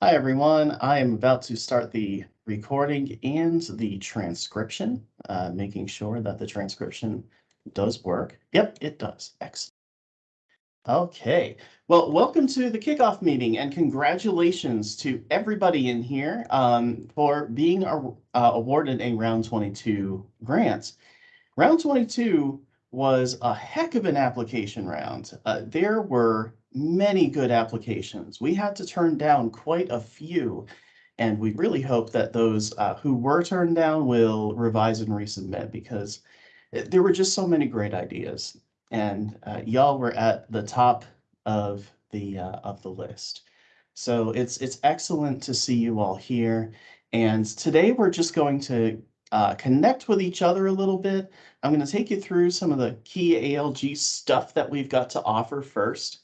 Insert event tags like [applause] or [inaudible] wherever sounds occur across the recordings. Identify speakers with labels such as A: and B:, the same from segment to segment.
A: Hi, everyone. I am about to start the recording and the transcription, uh, making sure that the transcription does work. Yep, it does. Excellent. Okay, well, welcome to the kickoff meeting and congratulations to everybody in here um, for being uh, awarded a round 22 grant. Round 22 was a heck of an application round. Uh, there were many good applications. We had to turn down quite a few. And we really hope that those uh, who were turned down will revise and resubmit because there were just so many great ideas. And uh, y'all were at the top of the uh, of the list. So it's it's excellent to see you all here. And today we're just going to uh, connect with each other a little bit. I'm going to take you through some of the key ALG stuff that we've got to offer first.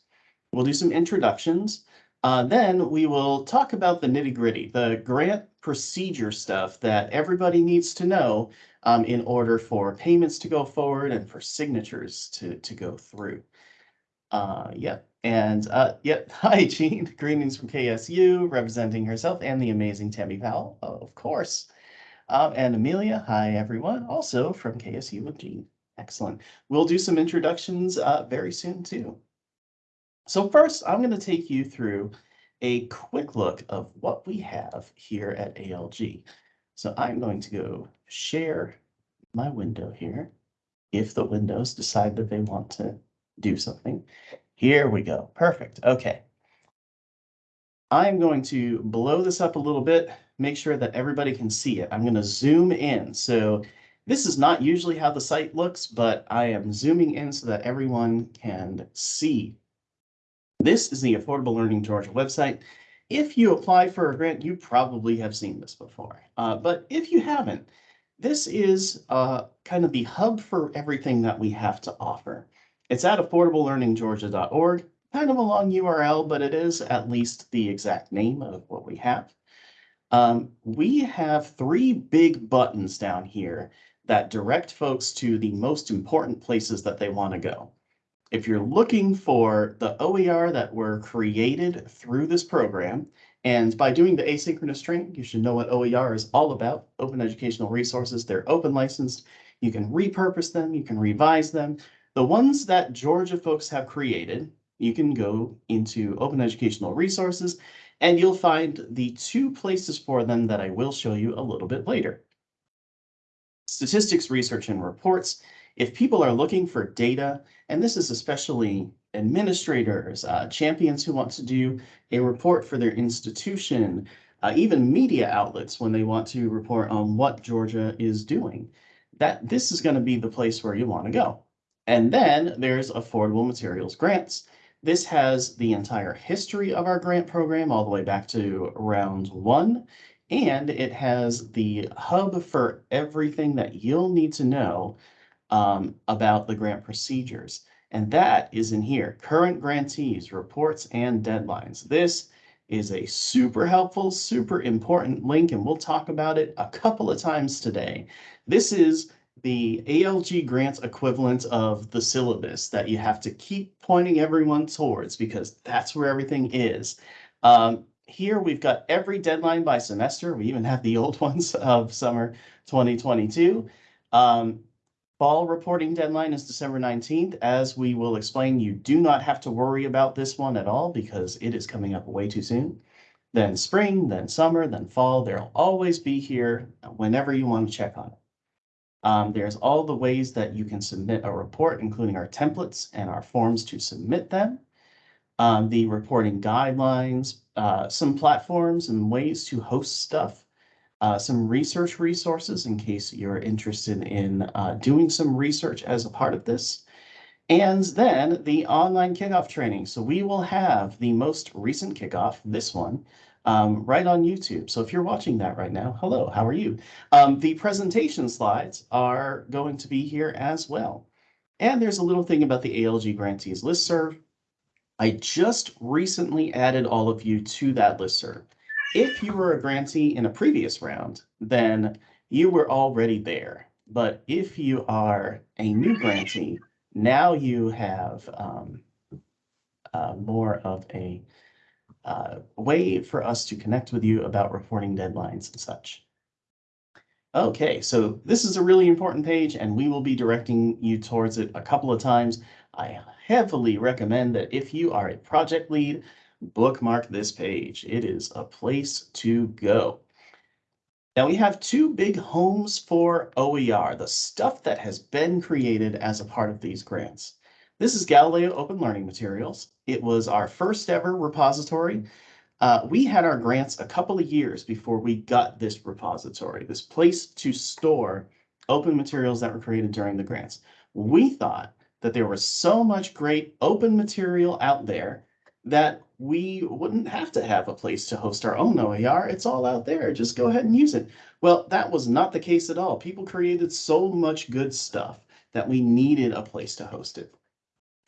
A: We'll do some introductions. Uh, then we will talk about the nitty gritty, the grant procedure stuff that everybody needs to know um, in order for payments to go forward and for signatures to, to go through. Uh, yeah, and uh, yeah, [laughs] hi, Jean. Greetings from KSU, representing herself and the amazing Tammy Powell, of course. Um, and Amelia, hi, everyone, also from KSU with Jean. Excellent. We'll do some introductions uh, very soon, too. So first, I'm going to take you through a quick look of what we have here at ALG. So I'm going to go share my window here. If the windows decide that they want to do something. Here we go. Perfect. Okay. I'm going to blow this up a little bit, make sure that everybody can see it. I'm going to zoom in. So this is not usually how the site looks, but I am zooming in so that everyone can see this is the Affordable Learning Georgia website. If you apply for a grant, you probably have seen this before. Uh, but if you haven't, this is uh, kind of the hub for everything that we have to offer. It's at affordablelearninggeorgia.org, kind of a long URL, but it is at least the exact name of what we have. Um, we have three big buttons down here that direct folks to the most important places that they want to go. If you're looking for the OER that were created through this program, and by doing the asynchronous training, you should know what OER is all about, open educational resources. They're open licensed. You can repurpose them, you can revise them. The ones that Georgia folks have created, you can go into open educational resources and you'll find the two places for them that I will show you a little bit later. Statistics, research, and reports if people are looking for data, and this is especially administrators, uh, champions who want to do a report for their institution, uh, even media outlets when they want to report on what Georgia is doing, that this is going to be the place where you want to go. And then there's affordable materials grants. This has the entire history of our grant program all the way back to round one. And it has the hub for everything that you'll need to know um, about the grant procedures. And that is in here, current grantees, reports, and deadlines. This is a super helpful, super important link, and we'll talk about it a couple of times today. This is the ALG grants equivalent of the syllabus that you have to keep pointing everyone towards because that's where everything is. Um, here we've got every deadline by semester. We even have the old [laughs] ones of summer 2022. Um, Fall reporting deadline is December 19th. As we will explain, you do not have to worry about this one at all because it is coming up way too soon. Then spring, then summer, then fall. They'll always be here whenever you want to check on it. Um, there's all the ways that you can submit a report, including our templates and our forms to submit them. Um, the reporting guidelines, uh, some platforms and ways to host stuff uh, some research resources in case you're interested in uh, doing some research as a part of this. And then the online kickoff training. So we will have the most recent kickoff, this one, um, right on YouTube. So if you're watching that right now, hello, how are you? Um, the presentation slides are going to be here as well. And there's a little thing about the ALG grantees listserv. I just recently added all of you to that listserv. If you were a grantee in a previous round, then you were already there. But if you are a new grantee, now you have um, uh, more of a uh, way for us to connect with you about reporting deadlines and such. Okay, so this is a really important page and we will be directing you towards it a couple of times. I heavily recommend that if you are a project lead, bookmark this page. It is a place to go. Now we have two big homes for OER, the stuff that has been created as a part of these grants. This is Galileo Open Learning Materials. It was our first ever repository. Uh, we had our grants a couple of years before we got this repository, this place to store open materials that were created during the grants. We thought that there was so much great open material out there that we wouldn't have to have a place to host our own OER. It's all out there. Just go ahead and use it. Well, that was not the case at all. People created so much good stuff that we needed a place to host it.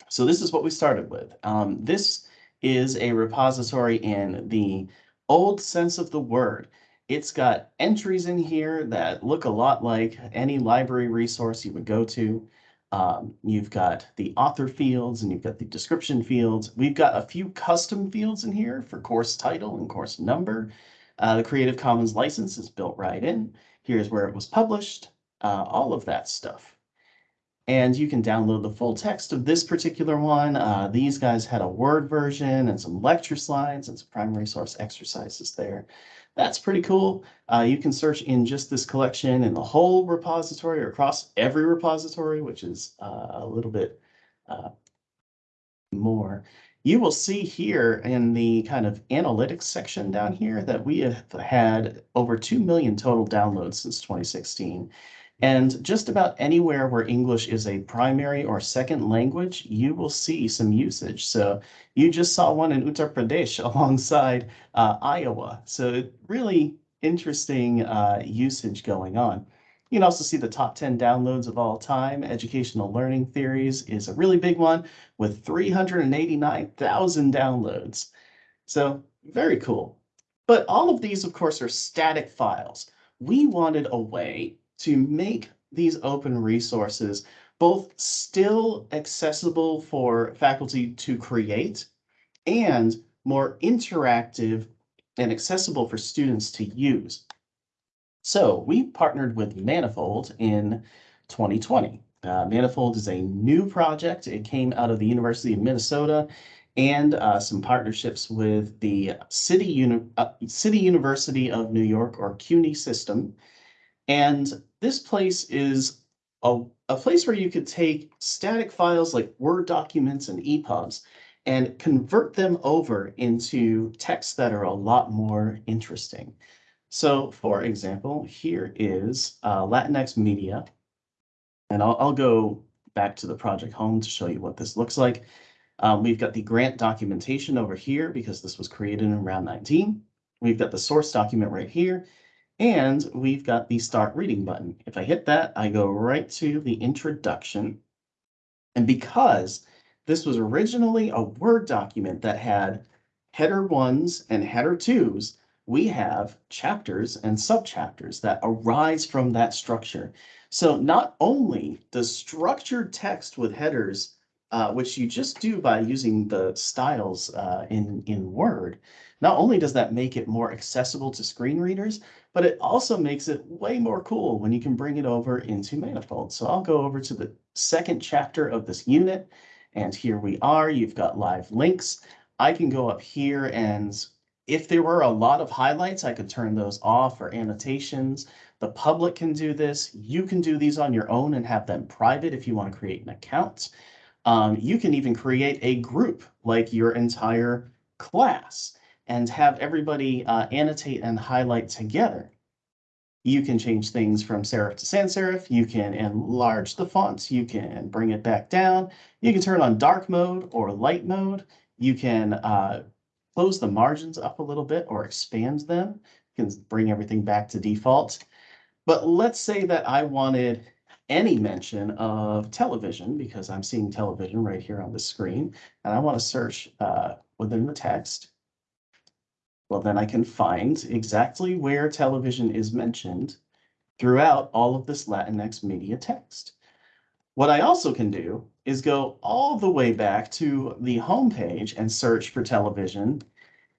A: So this is what we started with. Um, this is a repository in the old sense of the word. It's got entries in here that look a lot like any library resource you would go to. Um, you've got the author fields and you've got the description fields. We've got a few custom fields in here for course title and course number. Uh, the Creative Commons license is built right in. Here's where it was published, uh, all of that stuff. And you can download the full text of this particular one. Uh, these guys had a Word version and some lecture slides and some primary source exercises there. That's pretty cool. Uh, you can search in just this collection in the whole repository or across every repository, which is uh, a little bit uh, more. You will see here in the kind of analytics section down here that we have had over 2 million total downloads since 2016. And just about anywhere where English is a primary or second language, you will see some usage. So you just saw one in Uttar Pradesh [laughs] alongside uh, Iowa. So really interesting uh, usage going on. You can also see the top 10 downloads of all time. Educational Learning Theories is a really big one with 389,000 downloads. So very cool. But all of these, of course, are static files. We wanted a way to make these open resources both still accessible for faculty to create and more interactive and accessible for students to use. So we partnered with Manifold in 2020. Uh, Manifold is a new project. It came out of the University of Minnesota and uh, some partnerships with the City, Uni uh, City University of New York or CUNY system. And this place is a, a place where you could take static files like Word documents and EPUBs and convert them over into texts that are a lot more interesting. So for example, here is uh, Latinx Media. And I'll, I'll go back to the project home to show you what this looks like. Um, we've got the grant documentation over here because this was created in round 19. We've got the source document right here. And we've got the start reading button. If I hit that, I go right to the introduction. And because this was originally a Word document that had header ones and header twos, we have chapters and subchapters that arise from that structure. So not only does structured text with headers, uh, which you just do by using the styles uh, in, in Word, not only does that make it more accessible to screen readers, but it also makes it way more cool when you can bring it over into Manifold. So I'll go over to the second chapter of this unit, and here we are. You've got live links. I can go up here and if there were a lot of highlights, I could turn those off or annotations. The public can do this. You can do these on your own and have them private if you want to create an account. Um, you can even create a group like your entire class and have everybody uh, annotate and highlight together. You can change things from serif to sans serif. You can enlarge the font. You can bring it back down. You can turn on dark mode or light mode. You can uh, close the margins up a little bit or expand them. You can bring everything back to default. But let's say that I wanted any mention of television because I'm seeing television right here on the screen and I want to search uh, within the text. Well, then I can find exactly where television is mentioned throughout all of this Latinx media text. What I also can do is go all the way back to the home page and search for television.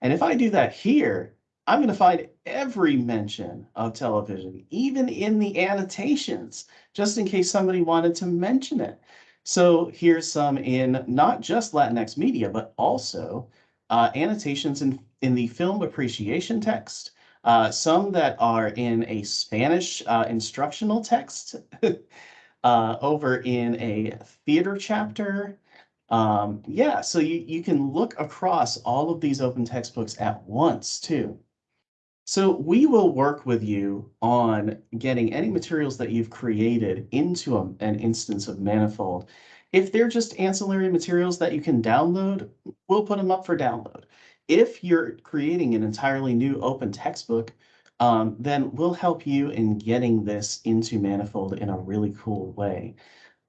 A: And if I do that here, I'm going to find every mention of television, even in the annotations, just in case somebody wanted to mention it. So here's some in not just Latinx media, but also uh, annotations in, in the film appreciation text, uh, some that are in a Spanish uh, instructional text, [laughs] uh, over in a theater chapter. Um, yeah, so you, you can look across all of these open textbooks at once too. So we will work with you on getting any materials that you've created into a, an instance of Manifold. If they're just ancillary materials that you can download, we'll put them up for download. If you're creating an entirely new open textbook, um, then we'll help you in getting this into Manifold in a really cool way.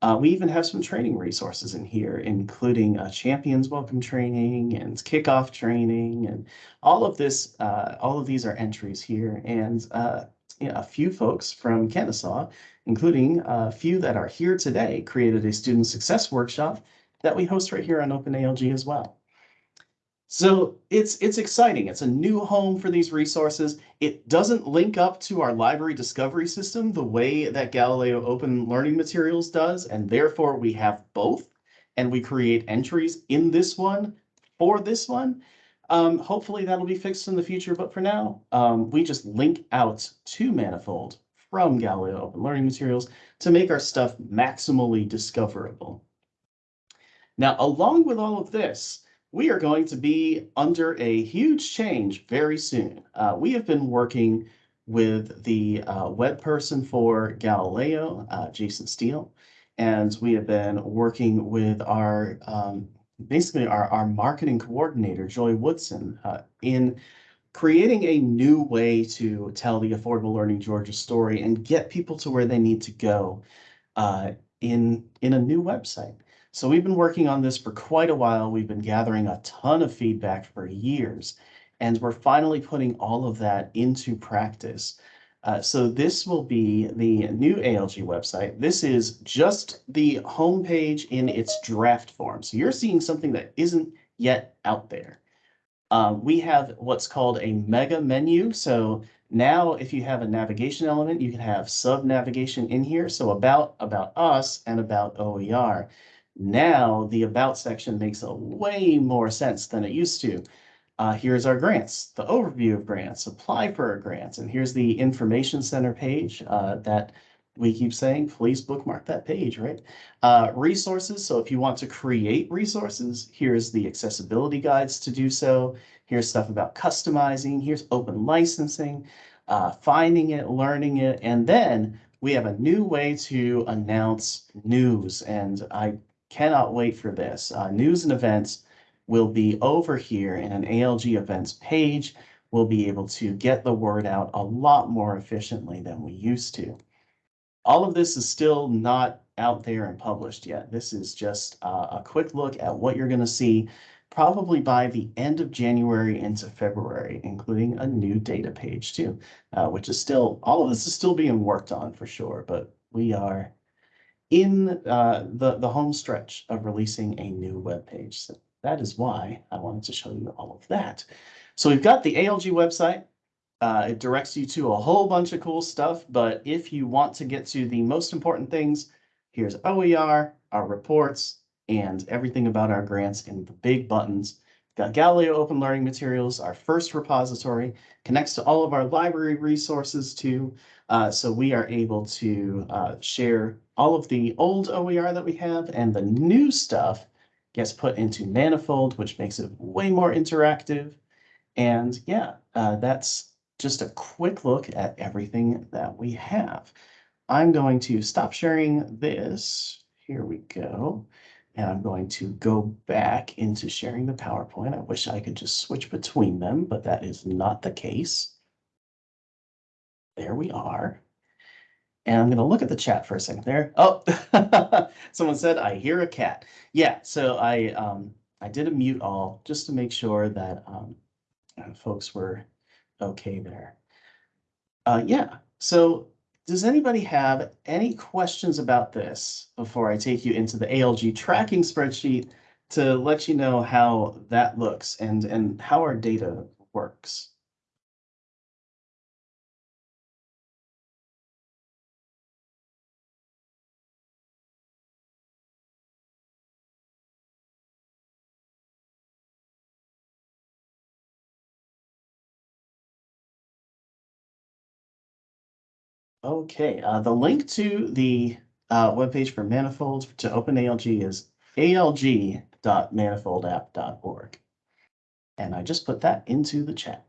A: Uh, we even have some training resources in here, including a champions welcome training and kickoff training and all of this. Uh, all of these are entries here and uh, you know, a few folks from Kennesaw, including a few that are here today, created a student success workshop that we host right here on OpenALG as well. So it's it's exciting. It's a new home for these resources. It doesn't link up to our library discovery system the way that Galileo Open Learning Materials does, and therefore we have both, and we create entries in this one for this one. Um, hopefully that'll be fixed in the future, but for now, um, we just link out to Manifold from Galileo Open Learning Materials to make our stuff maximally discoverable. Now, along with all of this, we are going to be under a huge change very soon. Uh, we have been working with the uh, web person for Galileo, uh, Jason Steele, and we have been working with our um, basically our, our marketing coordinator, Joy Woodson, uh, in creating a new way to tell the Affordable Learning Georgia story and get people to where they need to go uh, in, in a new website. So we've been working on this for quite a while. We've been gathering a ton of feedback for years, and we're finally putting all of that into practice. Uh, so this will be the new ALG website. This is just the homepage in its draft form. So you're seeing something that isn't yet out there. Um, we have what's called a mega menu. So now if you have a navigation element, you can have sub navigation in here. So about, about us and about OER. Now the about section makes a way more sense than it used to. Uh, here's our grants, the overview of grants, apply for our grants, and here's the information center page uh, that we keep saying, please bookmark that page, right? Uh, resources, so if you want to create resources, here's the accessibility guides to do so. Here's stuff about customizing, here's open licensing, uh, finding it, learning it, and then we have a new way to announce news. And I Cannot wait for this. Uh, news and events will be over here in an ALG events page. We'll be able to get the word out a lot more efficiently than we used to. All of this is still not out there and published yet. This is just uh, a quick look at what you're going to see probably by the end of January into February, including a new data page too, uh, which is still, all of this is still being worked on for sure, but we are in uh, the, the home stretch of releasing a new web page. So that is why I wanted to show you all of that. So we've got the ALG website. Uh, it directs you to a whole bunch of cool stuff, but if you want to get to the most important things, here's OER, our reports, and everything about our grants in the big buttons. Got Galileo Open Learning Materials, our first repository, connects to all of our library resources too. Uh, so we are able to uh, share all of the old OER that we have and the new stuff gets put into Manifold, which makes it way more interactive. And yeah, uh, that's just a quick look at everything that we have. I'm going to stop sharing this. Here we go. And I'm going to go back into sharing the PowerPoint. I wish I could just switch between them, but that is not the case. There we are. And I'm going to look at the chat for a second there. Oh, [laughs] someone said, I hear a cat. Yeah, so I um, I did a mute all just to make sure that um, uh, folks were okay there. Uh, yeah, so does anybody have any questions about this before I take you into the ALG tracking spreadsheet to let you know how that looks and, and how our data works. Okay, uh, the link to the uh, webpage for Manifold to OpenALG is alg.manifoldapp.org. And I just put that into the chat.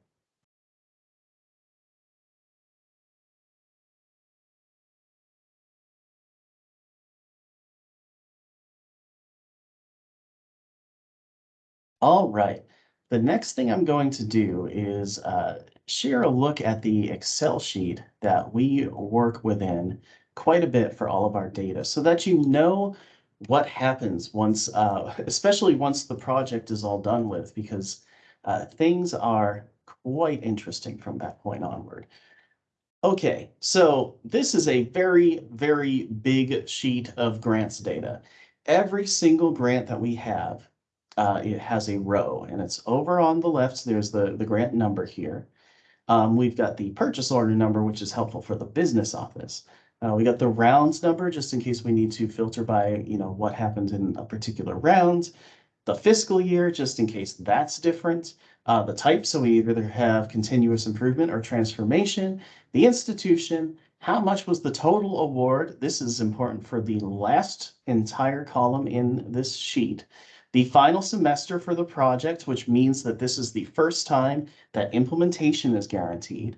A: All right. The next thing I'm going to do is uh, share a look at the Excel sheet that we work within quite a bit for all of our data so that you know what happens once, uh, especially once the project is all done with, because uh, things are quite interesting from that point onward. Okay, so this is a very, very big sheet of grants data. Every single grant that we have, uh, it has a row and it's over on the left. So There's the, the grant number here. Um, we've got the purchase order number, which is helpful for the business office. Uh, we got the rounds number, just in case we need to filter by, you know, what happened in a particular round. The fiscal year, just in case that's different. Uh, the type, so we either have continuous improvement or transformation. The institution, how much was the total award? This is important for the last entire column in this sheet. The final semester for the project, which means that this is the first time that implementation is guaranteed.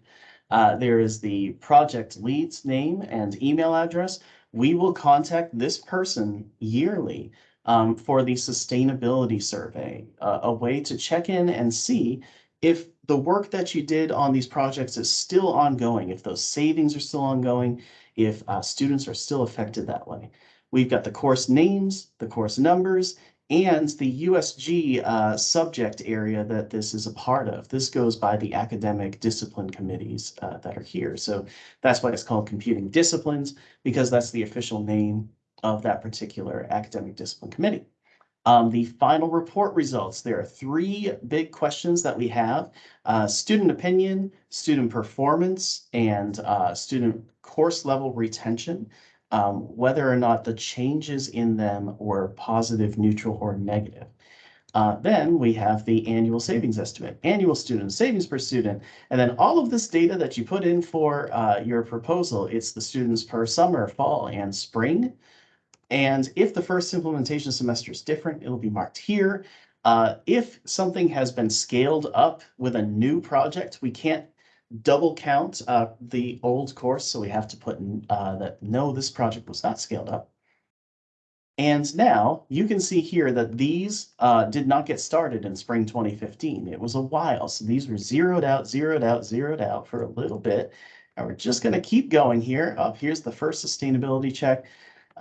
A: Uh, there is the project lead's name and email address. We will contact this person yearly um, for the sustainability survey, uh, a way to check in and see if the work that you did on these projects is still ongoing, if those savings are still ongoing, if uh, students are still affected that way. We've got the course names, the course numbers, and the USG uh, subject area that this is a part of. This goes by the academic discipline committees uh, that are here. So that's why it's called computing disciplines, because that's the official name of that particular academic discipline committee. Um, the final report results, there are three big questions that we have. Uh, student opinion, student performance, and uh, student course level retention um, whether or not the changes in them were positive, neutral, or negative. Uh, then we have the annual savings estimate, annual student savings per student, and then all of this data that you put in for uh, your proposal, it's the students per summer, fall, and spring. And if the first implementation semester is different, it'll be marked here. Uh, if something has been scaled up with a new project, we can't double count uh, the old course, so we have to put uh, that no, this project was not scaled up. And now you can see here that these uh, did not get started in spring 2015. It was a while, so these were zeroed out, zeroed out, zeroed out for a little bit. And we're just going to keep going here. Uh, here's the first sustainability check.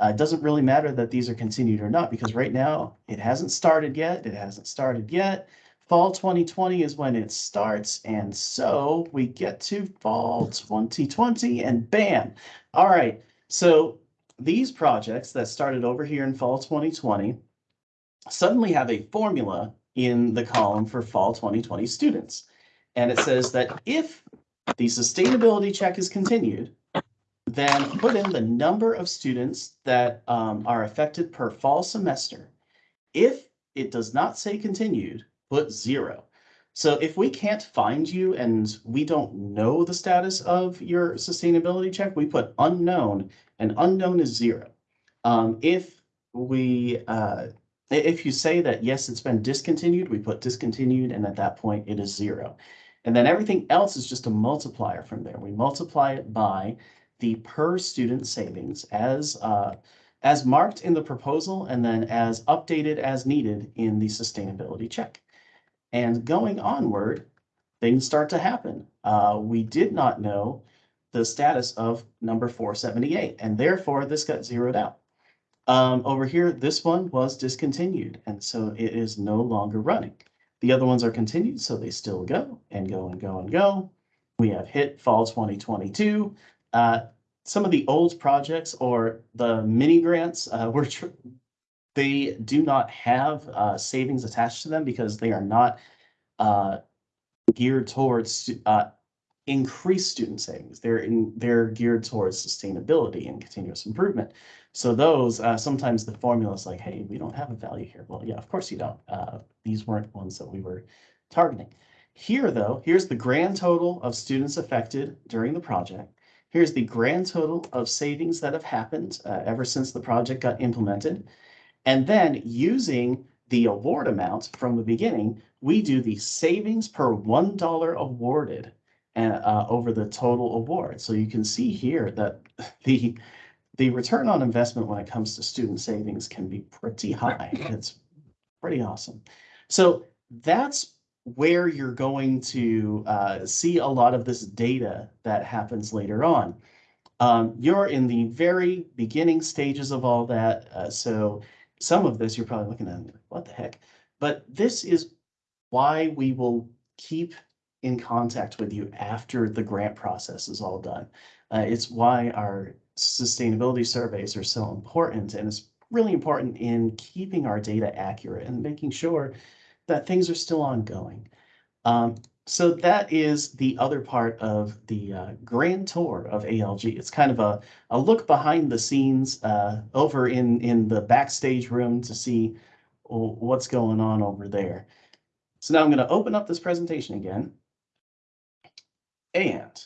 A: Uh, it doesn't really matter that these are continued or not because right now it hasn't started yet. It hasn't started yet. Fall 2020 is when it starts. And so we get to fall 2020 and bam. All right. So these projects that started over here in fall 2020 suddenly have a formula in the column for fall 2020 students. And it says that if the sustainability check is continued, then put in the number of students that um, are affected per fall semester. If it does not say continued, put zero. So if we can't find you and we don't know the status of your sustainability check, we put unknown and unknown is zero. Um, if we, uh, if you say that, yes, it's been discontinued, we put discontinued and at that point it is zero. And then everything else is just a multiplier from there. We multiply it by the per student savings as, uh, as marked in the proposal and then as updated as needed in the sustainability check. And going onward, things start to happen. Uh, we did not know the status of number 478, and therefore this got zeroed out. Um, over here, this one was discontinued, and so it is no longer running. The other ones are continued, so they still go and go and go and go. We have hit fall 2022. Uh, some of the old projects or the mini grants uh, [laughs] were they do not have uh, savings attached to them because they are not uh, geared towards uh, increased student savings. They're in, they're geared towards sustainability and continuous improvement. So those, uh, sometimes the formula is like, hey, we don't have a value here. Well, yeah, of course you don't. Uh, these weren't ones that we were targeting. Here, though, here's the grand total of students affected during the project. Here's the grand total of savings that have happened uh, ever since the project got implemented. And then using the award amount from the beginning, we do the savings per $1 awarded and uh, over the total award. So you can see here that [laughs] the the return on investment when it comes to student savings can be pretty high. [laughs] It's pretty awesome. So that's where you're going to uh, see a lot of this data that happens later on. Um, you're in the very beginning stages of all that. Uh, so some of this you're probably looking at, what the heck? But this is why we will keep in contact with you after the grant process is all done. Uh, it's why our sustainability surveys are so important and it's really important in keeping our data accurate and making sure that things are still ongoing. Um, so that is the other part of the uh, grand tour of ALG. It's kind of a, a look behind the scenes uh, over in, in the backstage room to see what's going on over there. So now I'm going to open up this presentation again. And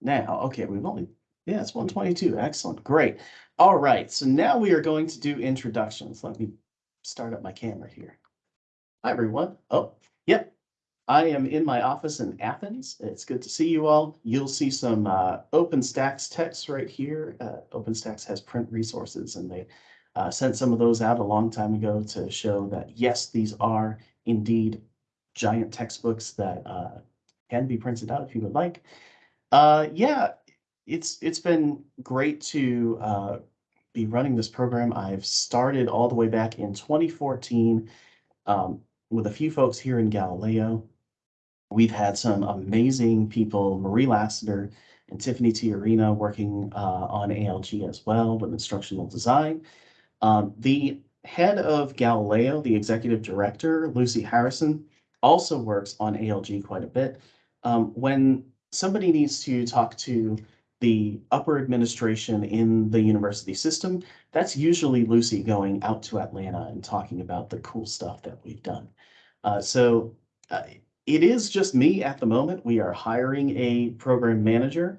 A: now, okay, we've only, yeah, it's 122. Excellent. Great. All right. So now we are going to do introductions. Let me start up my camera here. Hi, everyone. Oh, yep. I am in my office in Athens. It's good to see you all. You'll see some uh, OpenStax text right here. Uh, OpenStax has print resources and they uh, sent some of those out a long time ago to show that, yes, these are indeed giant textbooks that uh, can be printed out if you would like. Uh, yeah, it's it's been great to uh, be running this program. I've started all the way back in 2014 um, with a few folks here in Galileo. We've had some amazing people, Marie Lassiter and Tiffany Tiarina working uh, on ALG as well with instructional design. Um, the head of Galileo, the executive director, Lucy Harrison, also works on ALG quite a bit um, when somebody needs to talk to the upper administration in the university system, that's usually Lucy going out to Atlanta and talking about the cool stuff that we've done. Uh, so uh, it is just me at the moment. We are hiring a program manager,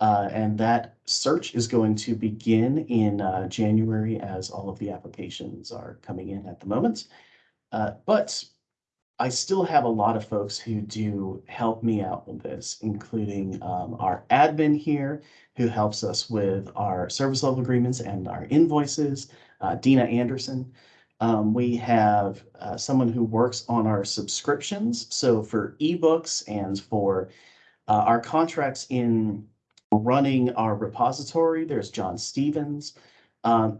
A: uh, and that search is going to begin in uh, January as all of the applications are coming in at the moment. Uh, but I still have a lot of folks who do help me out with this, including um, our admin here, who helps us with our service level agreements and our invoices, uh, Dina Anderson. Um, we have uh, someone who works on our subscriptions. So for ebooks and for uh, our contracts in running our repository, there's John Stevens. Um,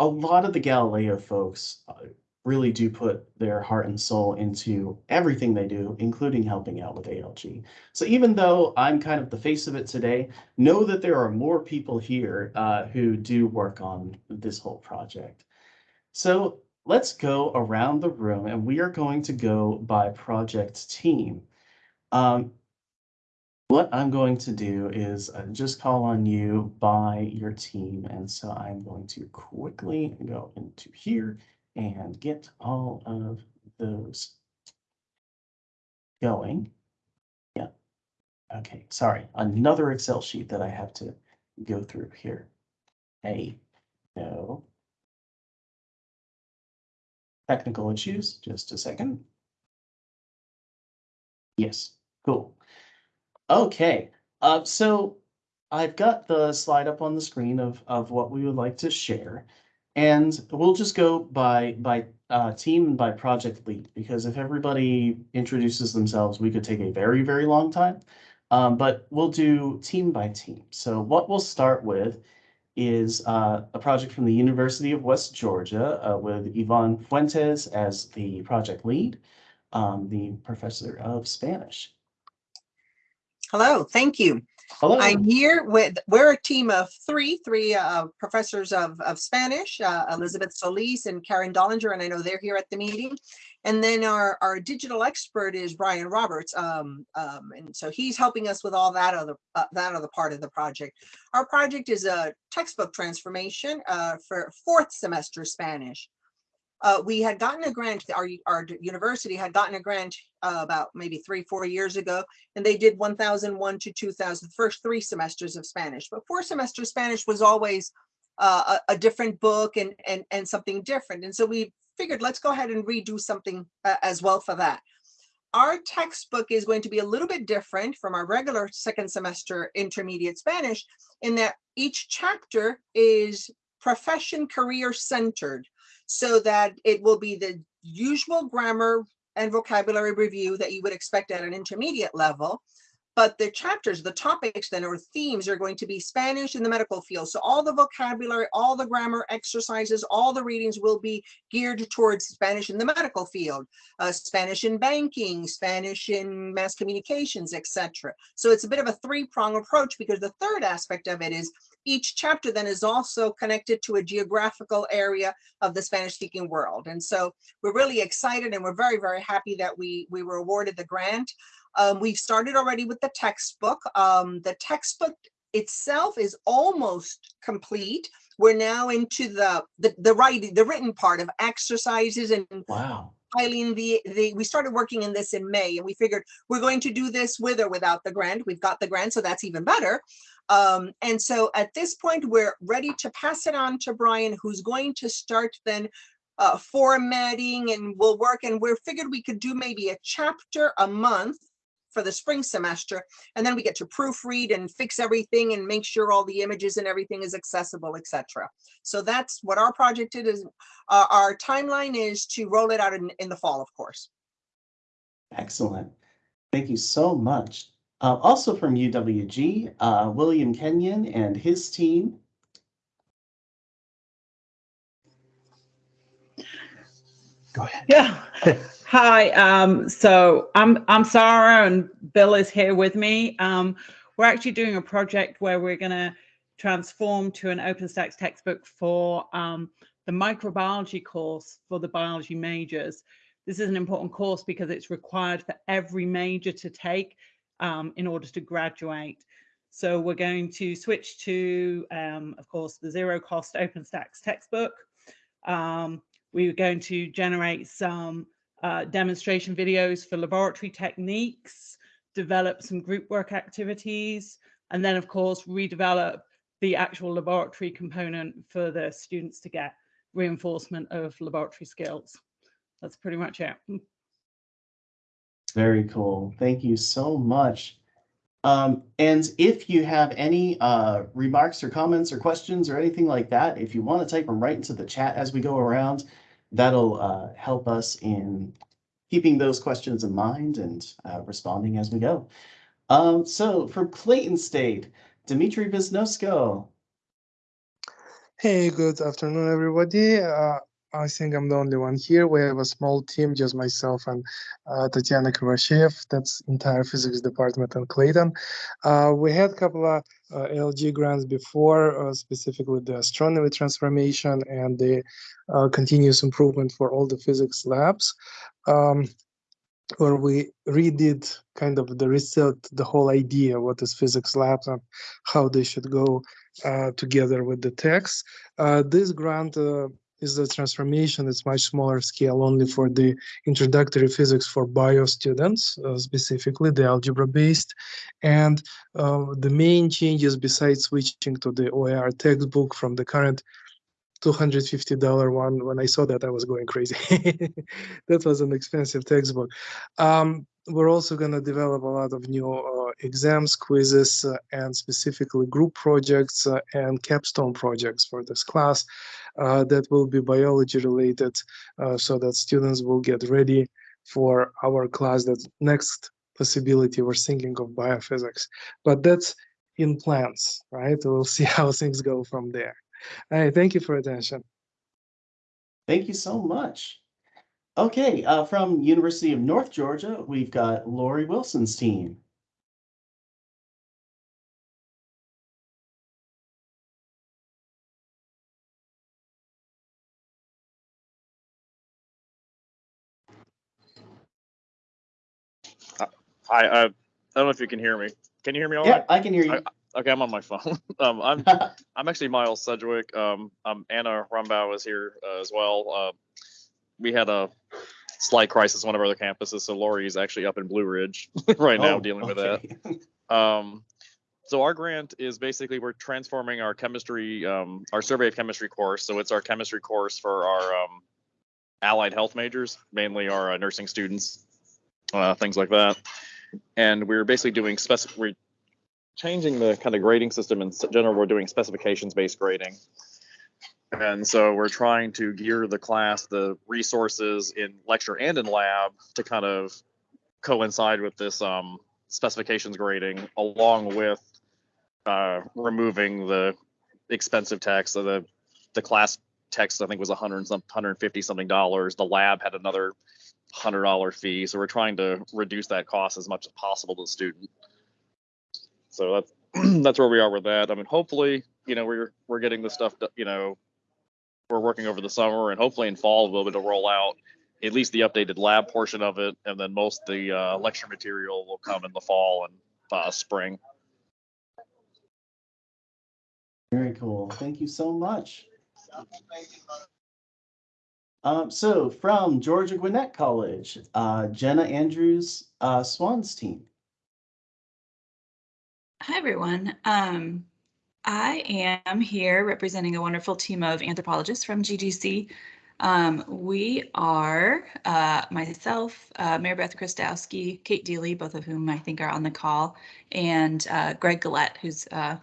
A: a lot of the Galileo folks uh, really do put their heart and soul into everything they do, including helping out with ALG. So even though I'm kind of the face of it today, know that there are more people here uh, who do work on this whole project. So let's go around the room and we are going to go by project team. Um, what I'm going to do is uh, just call on you by your team. And so I'm going to quickly go into here and get all of those going. Yeah. Okay, sorry, another Excel sheet that I have to go through here. Hey, no. Technical issues, just a second. Yes, cool. Okay, uh, so I've got the slide up on the screen of, of what we would like to share. And we'll just go by by uh, team and by project lead because if everybody introduces themselves, we could take a very, very long time. Um, but we'll do team by team. So what we'll start with is uh, a project from the University of West Georgia uh, with Yvonne Fuentes as the project lead, um, the professor of Spanish.
B: Hello, thank you.
A: Hello.
B: I'm here with, we're a team of three, three uh, professors of, of Spanish, uh, Elizabeth Solis and Karen Dollinger, and I know they're here at the meeting. And then our, our digital expert is Brian Roberts. Um, um, and so he's helping us with all that other, uh, that other part of the project. Our project is a textbook transformation uh, for fourth semester Spanish. Uh, we had gotten a grant, our, our university had gotten a grant uh, about maybe three, four years ago, and they did 1001 to 2000, first three semesters of Spanish. But four semester Spanish was always uh, a, a, different book and, and, and something different. And so we figured let's go ahead and redo something uh, as well for that. Our textbook is going to be a little bit different from our regular second semester intermediate Spanish in that each chapter is profession career centered so that it will be the usual grammar and vocabulary review that you would expect at an intermediate level. But the chapters, the topics then or themes are going to be Spanish in the medical field. So all the vocabulary, all the grammar exercises, all the readings will be geared towards Spanish in the medical field, uh, Spanish in banking, Spanish in mass communications, etc. So it's a bit of a three-prong approach because the third aspect of it is each chapter then is also connected to a geographical area of the Spanish speaking world. And so we're really excited and we're very, very happy that we, we were awarded the grant. Um, we've started already with the textbook. Um, the textbook itself is almost complete. We're now into the, the, the writing, the written part of exercises and
A: wow
B: filing the, the, we started working in this in May and we figured we're going to do this with or without the grant. We've got the grant, so that's even better. Um, and so at this point, we're ready to pass it on to Brian, who's going to start then uh, formatting and we'll work and we're figured we could do maybe a chapter a month for the spring semester and then we get to proofread and fix everything and make sure all the images and everything is accessible etc so that's what our project is uh, our timeline is to roll it out in, in the fall of course.
A: Excellent. Thank you so much uh, also from UWG, uh, William Kenyon and his team.
C: Go ahead.
D: Yeah. [laughs] Hi. Um, so I'm I'm Sarah and Bill is here with me. Um, we're actually doing a project where we're going to transform to an OpenStax textbook for um, the microbiology course for the biology majors. This is an important course because it's required for every major to take um, in order to graduate. So we're going to switch to, um, of course, the zero cost OpenStax textbook. Um, we're going to generate some uh, demonstration videos for laboratory techniques, develop some group work activities, and then of course redevelop the actual laboratory component for the students to get reinforcement of laboratory skills. That's pretty much it. [laughs]
A: Very cool. Thank you so much. Um, and if you have any uh, remarks or comments or questions or anything like that, if you want to type them right into the chat as we go around, that'll uh, help us in keeping those questions in mind and uh, responding as we go. Um, so from Clayton State, Dimitri Wisnosko.
E: Hey, good afternoon, everybody. Uh, I think I'm the only one here. We have a small team, just myself and uh, Tatiana Krivosheev. That's entire physics department in Clayton. Uh, we had a couple of uh, LG grants before, uh, specifically the astronomy transformation and the uh, continuous improvement for all the physics labs. Um, where we redid kind of the reset the whole idea what is physics labs and how they should go uh, together with the text. Uh, this grant uh, is the transformation. It's much smaller scale only for the introductory physics for bio students, uh, specifically the algebra based. And uh, the main changes besides switching to the OER textbook from the current $250 one, when I saw that, I was going crazy. [laughs] that was an expensive textbook. Um, we're also going to develop a lot of new uh, exams, quizzes, uh, and specifically group projects uh, and capstone projects for this class uh, that will be biology related uh, so that students will get ready for our class that next possibility we're thinking of biophysics. But that's in plans right? We'll [laughs] see how things go from there. All right thank you for attention.
A: Thank you so much Okay, uh, from University of North Georgia, we've got Lori Wilson's team.
F: Uh, hi, uh, I don't know if you can hear me. Can you hear me all
A: yeah,
F: right?
A: I can hear you.
F: I, okay, I'm on my phone. [laughs] um, I'm [laughs] I'm actually Miles Sedgwick. Um, I'm Anna Rumbau is here uh, as well. Uh, we had a slight crisis on one of our other campuses, so Lori is actually up in Blue Ridge [laughs] right now
A: Oh,
F: dealing with that. Um, so our grant is basically we're transforming our chemistry, um, our survey of chemistry course. So it's our chemistry course for our um, allied health majors, mainly our uh, nursing students, uh, things like that. And we're basically doing spec. We're changing the kind of grading system in general. We're doing specifications based grading. And so we're trying to gear the class, the resources in lecture and in lab to kind of coincide with this um, specifications grading along with uh, removing the expensive text. So the the class text I think was a hundred and some hundred and fifty something dollars. The lab had another hundred dollar fee. So we're trying to reduce that cost as much as possible to the student. So that's [clears throat] that's where we are with that. I mean, hopefully, you know, we're we're getting the stuff, you know, we're working over the summer and hopefully in fall we'll be able to roll out at least the updated lab portion of it, and then most of the uh, lecture material will come in the fall and uh, spring.
A: Very cool. Thank you so much. Um, so from Georgia Gwinnett College, uh, Jenna Andrews, uh, Swan's team.
G: Hi, everyone. Um, I am here representing a wonderful team of anthropologists from GGC. Um, we are uh, myself, uh, Mary Beth Christowski, Kate Deely, both of whom I think are on the call, and uh, Greg Gillette, who's uh,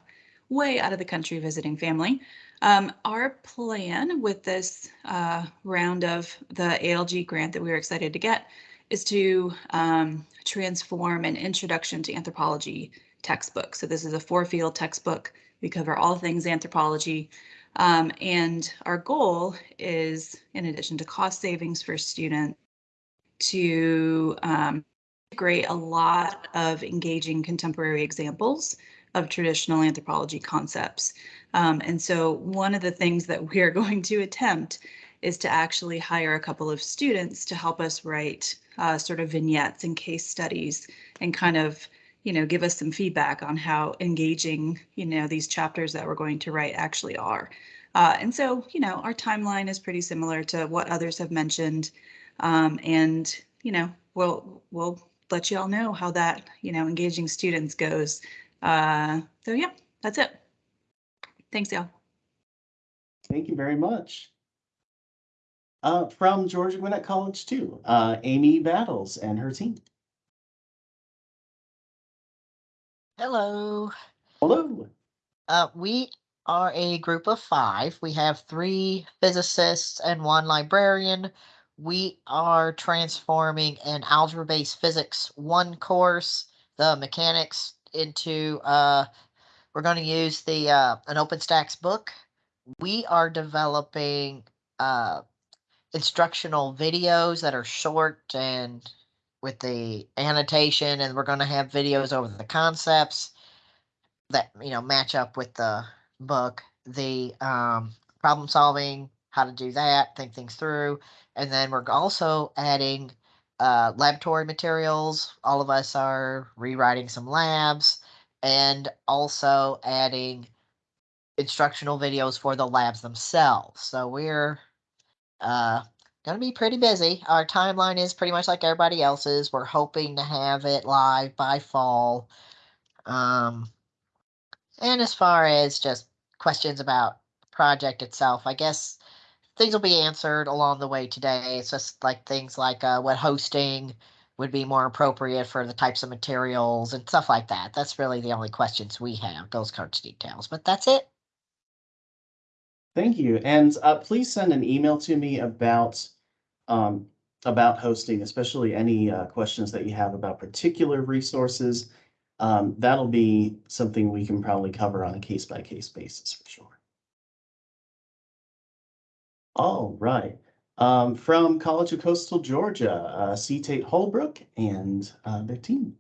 G: way out of the country visiting family. Um, our plan with this uh, round of the ALG grant that we were excited to get is to um, transform an introduction to anthropology textbook. So this is a four field textbook. We cover all things anthropology. Um, and our goal is, in addition to cost savings for students, to um, integrate a lot of engaging contemporary examples of traditional anthropology concepts. Um, and so one of the things that we are [laughs] going to attempt is to actually hire a couple of students to help us write uh, sort of vignettes and case studies and kind of you know, give us some feedback on how engaging, you know, these chapters that we're going to write actually are. Uh, and so, you know, our timeline is pretty similar to what others have mentioned. Um, and, you know, we'll, we'll let you all know how that, you know, engaging students goes. Uh, so yeah, that's it. Thanks, y'all.
A: Thank you very much. Uh, from Georgia Gwinnett College too, uh, Amy Battles and her team.
H: Hello.
A: Hello.
H: Uh, we are a group of five. We have three physicists and one librarian. We are transforming an algebra based physics one course, the mechanics, into uh, we're going to use the uh, an OpenStax book. We are developing uh, instructional videos that are short and with the annotation, and we're going to have videos over the concepts that you know match up with the book. The um, problem solving how to do that think things through. And then we're also adding uh, laboratory materials. All of us are rewriting some labs and also adding instructional videos for the labs themselves. So we're uh, going to be pretty busy our timeline is pretty much like everybody else's we're hoping to have it live by fall um, and as far as just questions about project itself, I guess things will be answered along the way today. It's just like things like uh, what hosting would be more appropriate for the types of materials and stuff like that. That's really the only questions we have, those kinds of details. But that's it.
A: Thank you. And uh, please send an email to me about um, about hosting, especially any uh, questions that you have about particular resources. Um, that'll be something we can probably cover on a case by case basis for sure. All right. Um, from College of Coastal Georgia, uh, C. Tate Holbrook and uh, their team.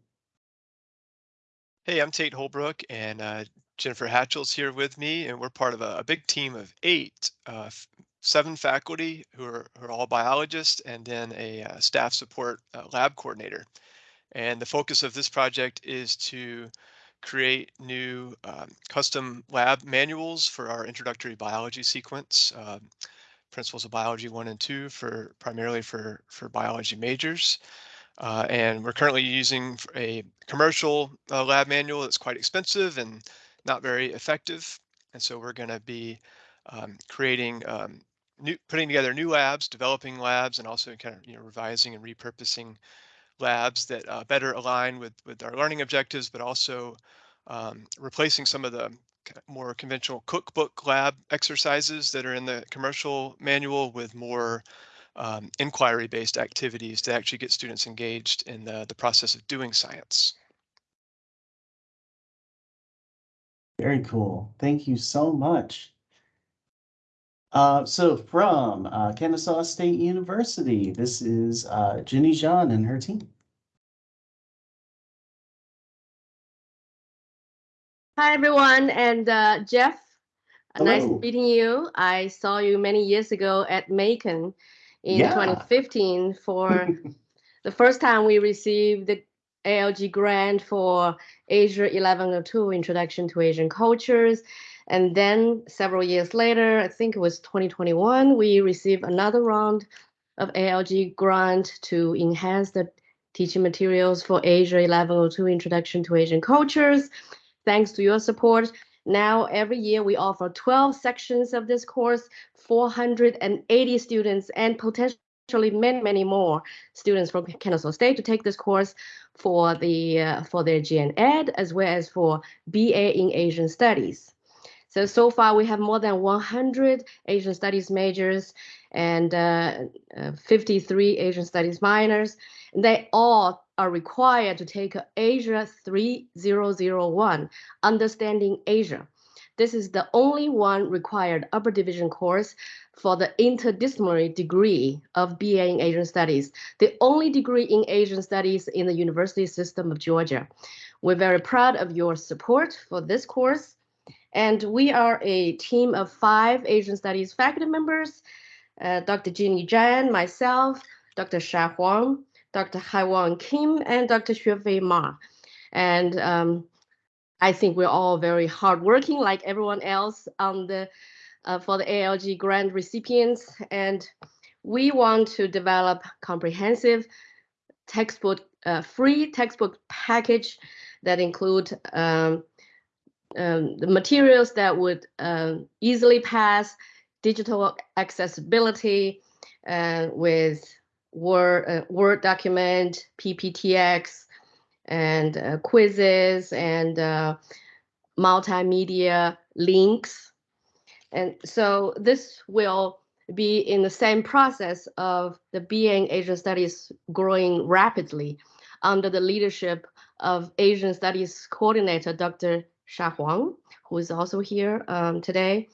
C: Hey, I'm Tate Holbrook and uh, Jennifer Hatchell's here with me, and we're part of a, a big team of eight, uh, seven faculty who are, who are all biologists, and then a uh, staff support uh, lab coordinator. And the focus of this project is to create new um, custom lab manuals for our introductory biology sequence, um, principles of biology one and two for primarily for, for biology majors. Uh, and we're currently using a commercial uh, lab manual that's quite expensive and not very effective. And so we're going to be um, creating um, new, putting together new labs, developing labs, and also kind of you know revising and repurposing labs that uh, better align with with our learning objectives, but also um, replacing some of the more conventional cookbook lab exercises that are in the commercial manual with more um, inquiry-based activities to actually get students engaged in the, the process of doing science.
A: Very cool. Thank you so much. Uh, so from uh, Kennesaw State University, this is uh, Jenny John and her team.
I: Hi, everyone, and uh, Jeff, uh, nice meeting you. I saw you many years ago at Macon in
A: Yeah.
I: 2015 for [laughs] the first time we received the ALG grant for Asia 1102 Introduction to Asian Cultures. And then several years later, I think it was 2021, we received another round of ALG grant to enhance the teaching materials for Asia 1102 Introduction to Asian Cultures. Thanks to your support, now every year we offer 12 sections of this course, 480 students, and potentially many, many more students from Kennesaw State to take this course for the uh, for their GN Ed as well as for BA in Asian Studies. So so far we have more than 100 Asian Studies majors and uh, uh, 53 Asian Studies minors. And they all are required to take Asia 3001, Understanding Asia. This is the only one required upper division course for the interdisciplinary degree of BA in Asian Studies, the only degree in Asian Studies in the university system of Georgia. We're very proud of your support for this course. And we are a team of five Asian Studies faculty members, uh, Dr. Jeannie Zhan, myself, Dr. Sha Huang, Dr. Haiwan Kim, and Dr. Xuefei Ma. And um, I think we're all very hardworking, like everyone else on the uh, for the ALG grant recipients. And we want to develop comprehensive textbook, uh, free textbook package that include um, um, the materials that would um, easily pass digital accessibility uh, with Word, uh, Word document, PPTX, and uh, quizzes and uh, multimedia links. And so this will be in the same process of the BA in Asian Studies growing rapidly under the leadership of Asian Studies Coordinator, Dr. Sha Huang, who is also here um, today.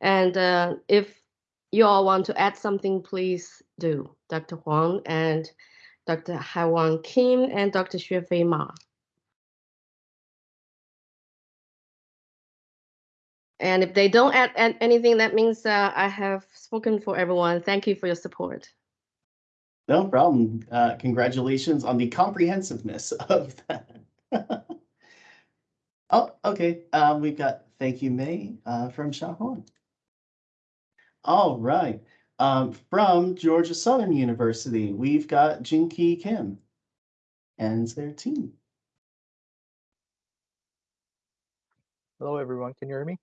I: And uh, if you all want to add something, please do, Dr. Huang and Dr. Haiwan Kim and Dr. Xuefei Ma. And if they don't add, add anything, that means uh, I have spoken for everyone. Thank you for your support.
A: No problem. Uh, congratulations on the comprehensiveness of that. Oh, okay. Um, we've got thank you, May, uh, from Shahuan. All right. Um, from Georgia Southern University, we've got Jinki Kim and their team.
J: Hello, everyone. Can you hear me?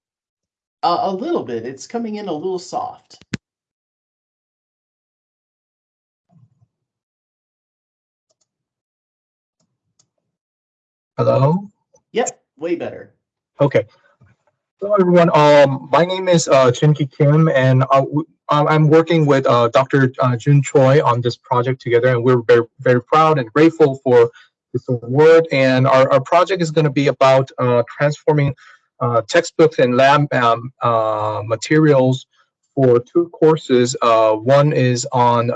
A: Uh, a little bit. It's coming in a little soft.
J: Hello.
A: Way better.
J: Okay. Hello, everyone. Um, my name is uh, Kim, and uh, um, I'm working with uh, Dr. Uh, Jun Choi on this project together, and we're very, very proud and grateful for this award. And our, our project is going to be about uh, transforming uh, textbooks and lab um, uh, materials for two courses. Uh, one is on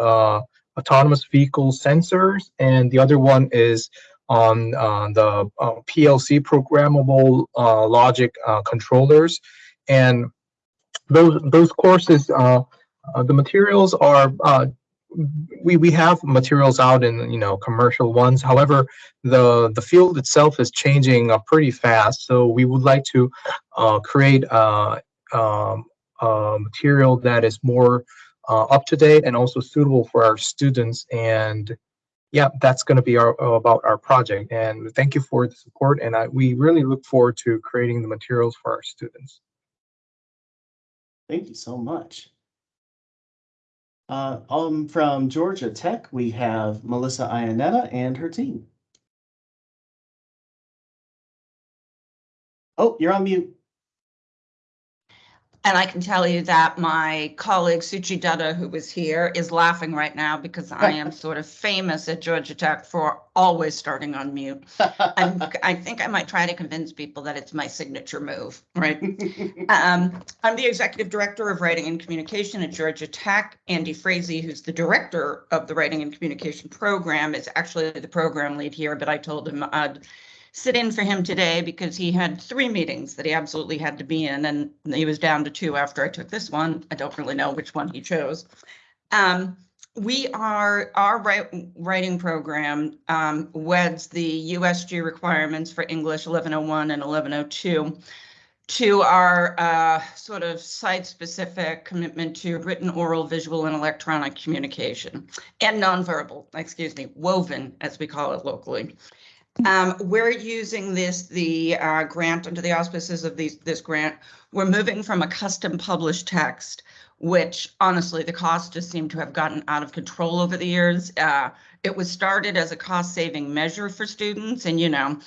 J: autonomous vehicle sensors, and the other one is on uh, the uh, PLC programmable uh, logic controllers, and those those courses, the materials are we we have materials out in you know commercial ones. However, the the field itself is changing uh, pretty fast. So we would like to uh, create uh, um, a material that is more uh, up to date and also suitable for our students. And yeah, that's going to be our about our project. And thank you for the support. And I, we really look forward to creating the materials for our students.
A: Thank you so much. Uh, um, from Georgia Tech, we have Melissa Ianetta and her team. Oh, you're on mute.
K: And I can tell you that my colleague Suchi Dutta, who was here, is laughing right now because I am sort of famous at Georgia Tech for always starting on mute. [laughs] I'm, I think I might try to convince people that it's my signature move, [laughs] right? Um, I'm the executive director of writing and communication at Georgia Tech. Andy Frazee, who's the director of the writing and communication program, is actually the program lead here, but I told him I'd sit in for him today because he had three meetings that he absolutely had to be in, and he was down to two after I took this one. I don't really know which one he chose. Um, we are, our wri- writing program um, weds the USG requirements for English 1101 and 1102 to our uh, sort of site-specific commitment to written, oral, visual, and electronic communication, and nonverbal, excuse me, woven, as we call it locally. Um, we're using this, the uh, grant under the auspices of these, this grant. We're moving from a custom published text, which honestly, the cost just seemed to have gotten out of control over the years. Uh, it was started as a cost saving measure for students and, you know,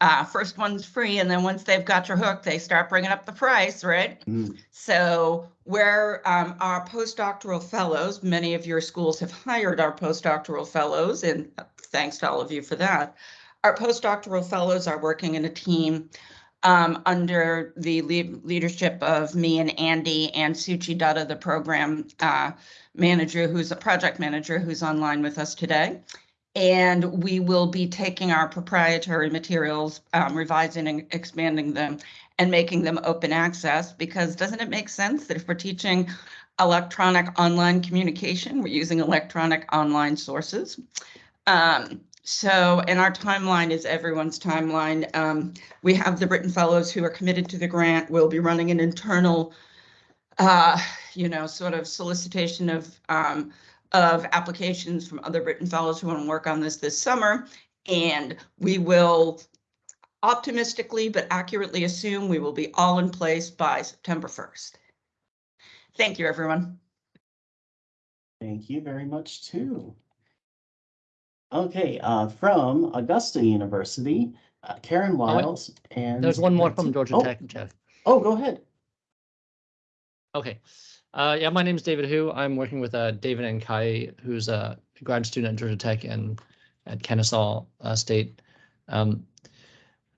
K: uh, first one's free and then once they've got your hook, they start bringing up the price, right?
A: Mm.
K: So where um, our postdoctoral fellows, many of your schools have hired our postdoctoral fellows and thanks to all of you for that. Our postdoctoral fellows are working in a team um, under the lead leadership of me and Andy and Suchi Dutta, the program uh, manager, who's a project manager, who's online with us today. And we will be taking our proprietary materials, um, revising and expanding them and making them open access because doesn't it make sense that if we're teaching electronic online communication, we're using electronic online sources? Um, so, and our timeline is everyone's timeline. Um, we have the Brittain Fellows who are committed to the grant. We'll be running an internal, uh, you know, sort of solicitation of um, of applications from other Brittain Fellows who want to work on this this summer. And we will optimistically but accurately assume we will be all in place by September 1st. Thank you, everyone.
A: Thank you very much too. Okay, uh, from Augusta University, uh, Karen Wiles and.
L: There's one more from Georgia
A: oh,
L: Tech, Jeff.
A: Oh, go ahead.
L: Okay. Uh, yeah, my name is David Hu. I'm working with uh, David and Kai, who's a grad student at Georgia Tech and at Kennesaw uh, State. Um,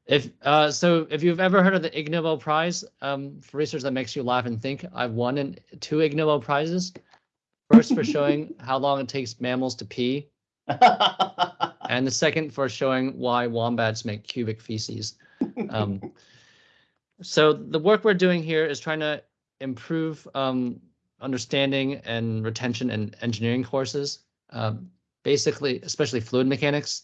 L: if uh, so, if you've ever heard of the Ig Nobel Prize um, for research that makes you laugh and think, I've won in two Ig Nobel prizes. First for showing [laughs] how long it takes mammals to pee, [laughs] and the second for showing why wombats make cubic feces. Um, [laughs] so the work we're doing here is trying to improve um, understanding and retention in engineering courses, uh, basically, especially fluid mechanics.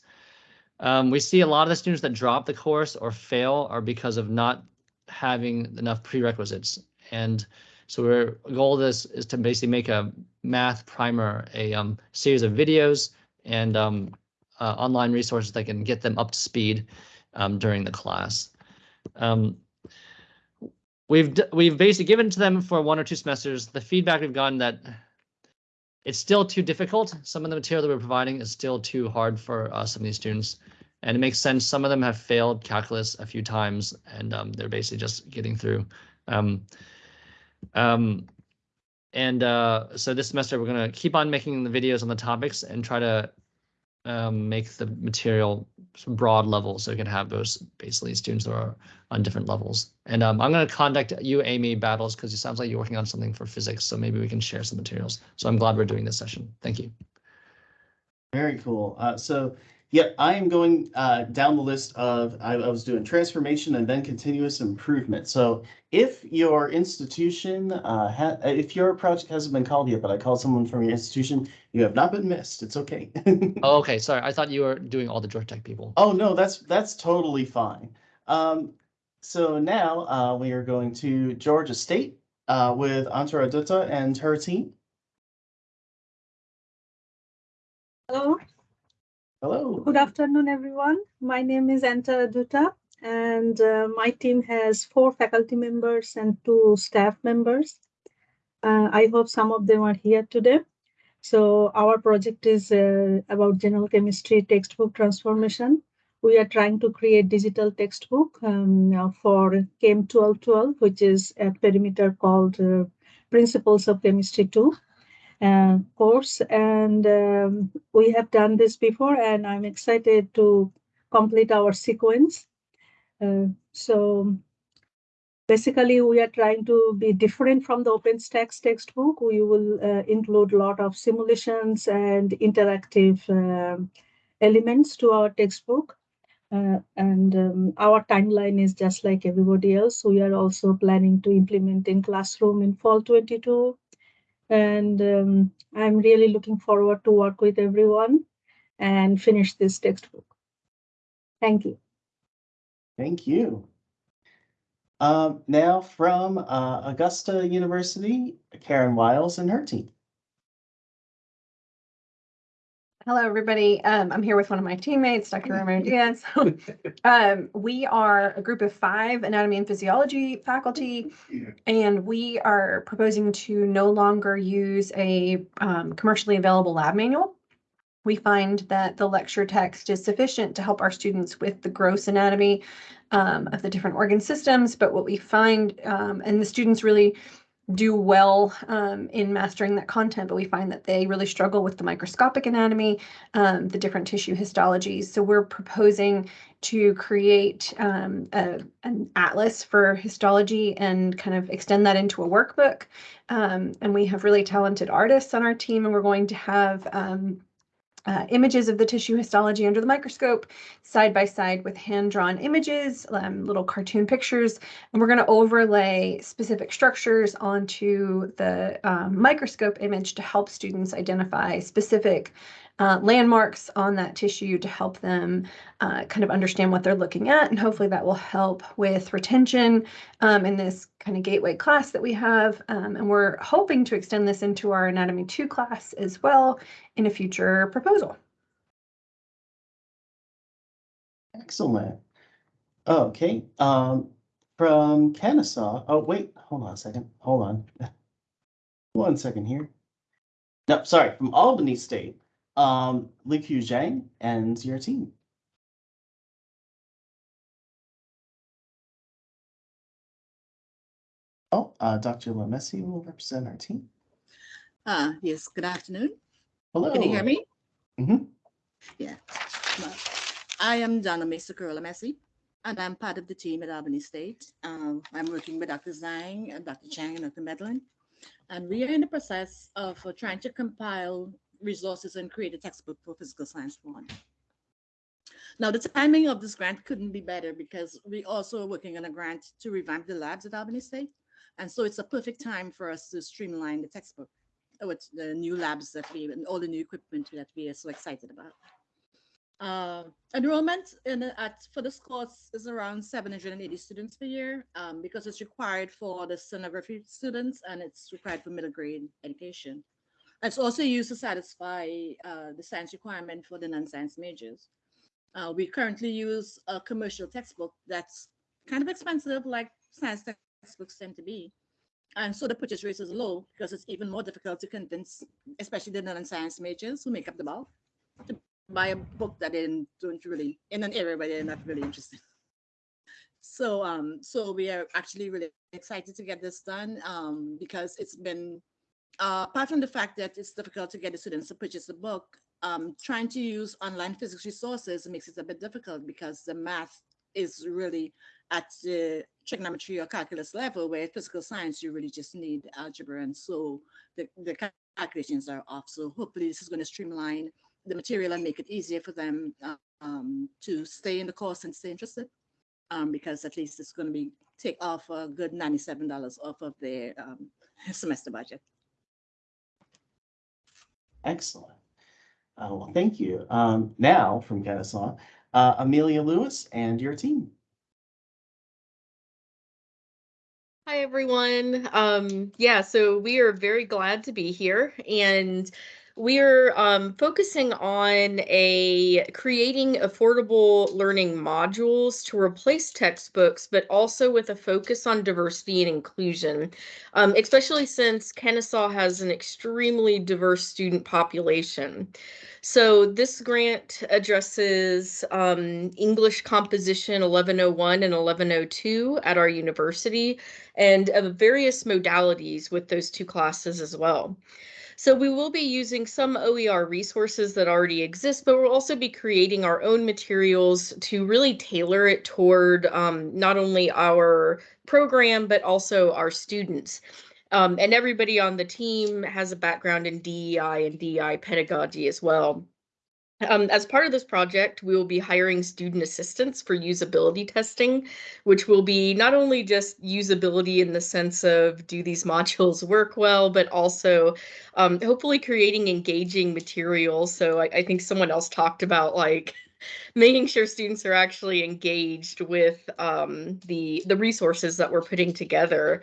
L: Um, we see a lot of the students that drop the course or fail are because of not having enough prerequisites. And so our goal of this is to basically make a math primer, a um, series of videos and um, uh, online resources that can get them up to speed um, during the class. Um, we've we've basically given to them for one or two semesters. The feedback we've gotten that it's still too difficult. Some of the material that we're providing is still too hard for uh, some of these students, and it makes sense. Some of them have failed calculus a few times, and um, they're basically just getting through. Um, um, and uh, so this semester we're going to keep on making the videos on the topics and try to um, make the material broad level so we can have those basically students that are on different levels. And um, I'm going to contact you, Amy Battles, because it sounds like you're working on something for physics. So maybe we can share some materials. So I'm glad we're doing this session. Thank you.
A: Very cool. Uh, so Yep, I am going uh, down the list of, I, I was doing transformation and then continuous improvement. So if your institution, uh, ha, if your project hasn't been called yet, but I called someone from your institution, you have not been missed. It's okay. [laughs]
L: Oh, okay, sorry. I thought you were doing all the Georgia Tech people.
A: Oh, no, that's, that's totally fine. Um, so now, uh, we are going to Georgia State, uh, with Antara Dutta and her team.
M: Hello,
A: Hello.
M: good afternoon, everyone. My name is Anta Dutta, and uh, my team has four faculty members and two staff members. Uh, I hope some of them are here today. So our project is uh, about general chemistry textbook transformation. We are trying to create digital textbook um, for Chem 1212, which is a perimeter called uh, Principles of Chemistry 2 uh, course and um, we have done this before and i'm excited to complete our sequence. Uh, so basically we are trying to be different from the OpenStax textbook. We will uh, include a lot of simulations and interactive um elements to our textbook. Uh, and um, our timeline is just like everybody else. We are also planning to implement in classroom in fall 22 and um, I'm really looking forward to work with everyone and finish this textbook. Thank you.
A: Thank you. Um, now from uh, Augusta University, Karen Wiles and her team.
N: Hello, everybody. Um, I'm here with one of my teammates, Dr. Romero [laughs] Diaz. [laughs] Um, we are a group of five anatomy and physiology faculty, and we are proposing to no longer use a um, commercially available lab manual. We find that the lecture text is sufficient to help our students with the gross anatomy um, of the different organ systems, but what we find, um, and the students really do well um, in mastering that content, but we find that they really struggle with the microscopic anatomy, um, the different tissue histologies. So we're proposing to create um, a, an atlas for histology and kind of extend that into a workbook. Um, and we have really talented artists on our team, and we're going to have um, uh, images of the tissue histology under the microscope side by side with hand-drawn images, um, little cartoon pictures, and we're going to overlay specific structures onto the um, microscope image to help students identify specific uh, landmarks on that tissue to help them uh, kind of understand what they're looking at. And hopefully that will help with retention um, in this kind of gateway class that we have. Um, and we're hoping to extend this into our Anatomy 2 class as well in a future proposal.
A: Excellent. Okay, um, from Kennesaw, oh, wait, hold on a second, hold on. [laughs] One second here. No, sorry, from Albany State, um, Li Qiu Zhang and your team. Oh, uh, Dr. Lemessy will represent our team.
O: Uh, yes, good afternoon.
A: Hello.
O: Can you hear me?
A: Mhm.
O: Yeah. I am Donna Mesakura Messi, and I'm part of the team at Albany State. Um, I'm working with Dr. Zhang, and Dr. Chang, and Dr. Medlin. And we are in the process of uh, trying to compile resources and create a textbook for physical science one. Now, the timing of this grant couldn't be better because we also are working on a grant to revamp the labs at Albany State. And so it's a perfect time for us to streamline the textbook with the new labs that we and all the new equipment that we are so excited about. Uh, enrollment in at for this course is around 780 students per year um, because it's required for the sonography students and it's required for middle grade education. It's also used to satisfy uh, the science requirement for the non-science majors. Uh, we currently use a commercial textbook that's kind of expensive, like science textbooks tend to be. And so the purchase rate is low because it's even more difficult to convince, especially the non-science majors who make up the bulk, to buy a book that they don't really, in an area where they're not really interested. So, um, so we are actually really excited to get this done um, because it's been, uh, apart from the fact that it's difficult to get the students to purchase a book, um, trying to use online physics resources makes it a bit difficult because the math is really at the trigonometry or calculus level, where physical science, you really just need algebra. And so the, the calculations are off. So hopefully this is going to streamline the material and make it easier for them um, to stay in the course and stay interested. Um, because at least it's going to be take off a good ninety-seven dollars off of their um, [laughs] semester budget.
A: Excellent. Uh, well, thank you. Um, now from Kennesaw, uh, Amelia Lewis and your team.
P: Hi, everyone. Um, yeah, so we are very glad to be here and we are um, focusing on a creating affordable learning modules to replace textbooks, but also with a focus on diversity and inclusion, um, especially since Kennesaw has an extremely diverse student population. So this grant addresses um, English composition 1101 and 1102 at our university and of various modalities with those two classes as well. So we will be using some OER resources that already exist, but we'll also be creating our own materials to really tailor it toward um, not only our program, but also our students. Um, and everybody on the team has a background in DEI and DEI pedagogy as well. Um, as part of this project, we will be hiring student assistants for usability testing, which will be not only just usability in the sense of do these modules work well, but also um, hopefully creating engaging materials. So I, I think someone else talked about like [laughs] making sure students are actually engaged with um, the the resources that we're putting together.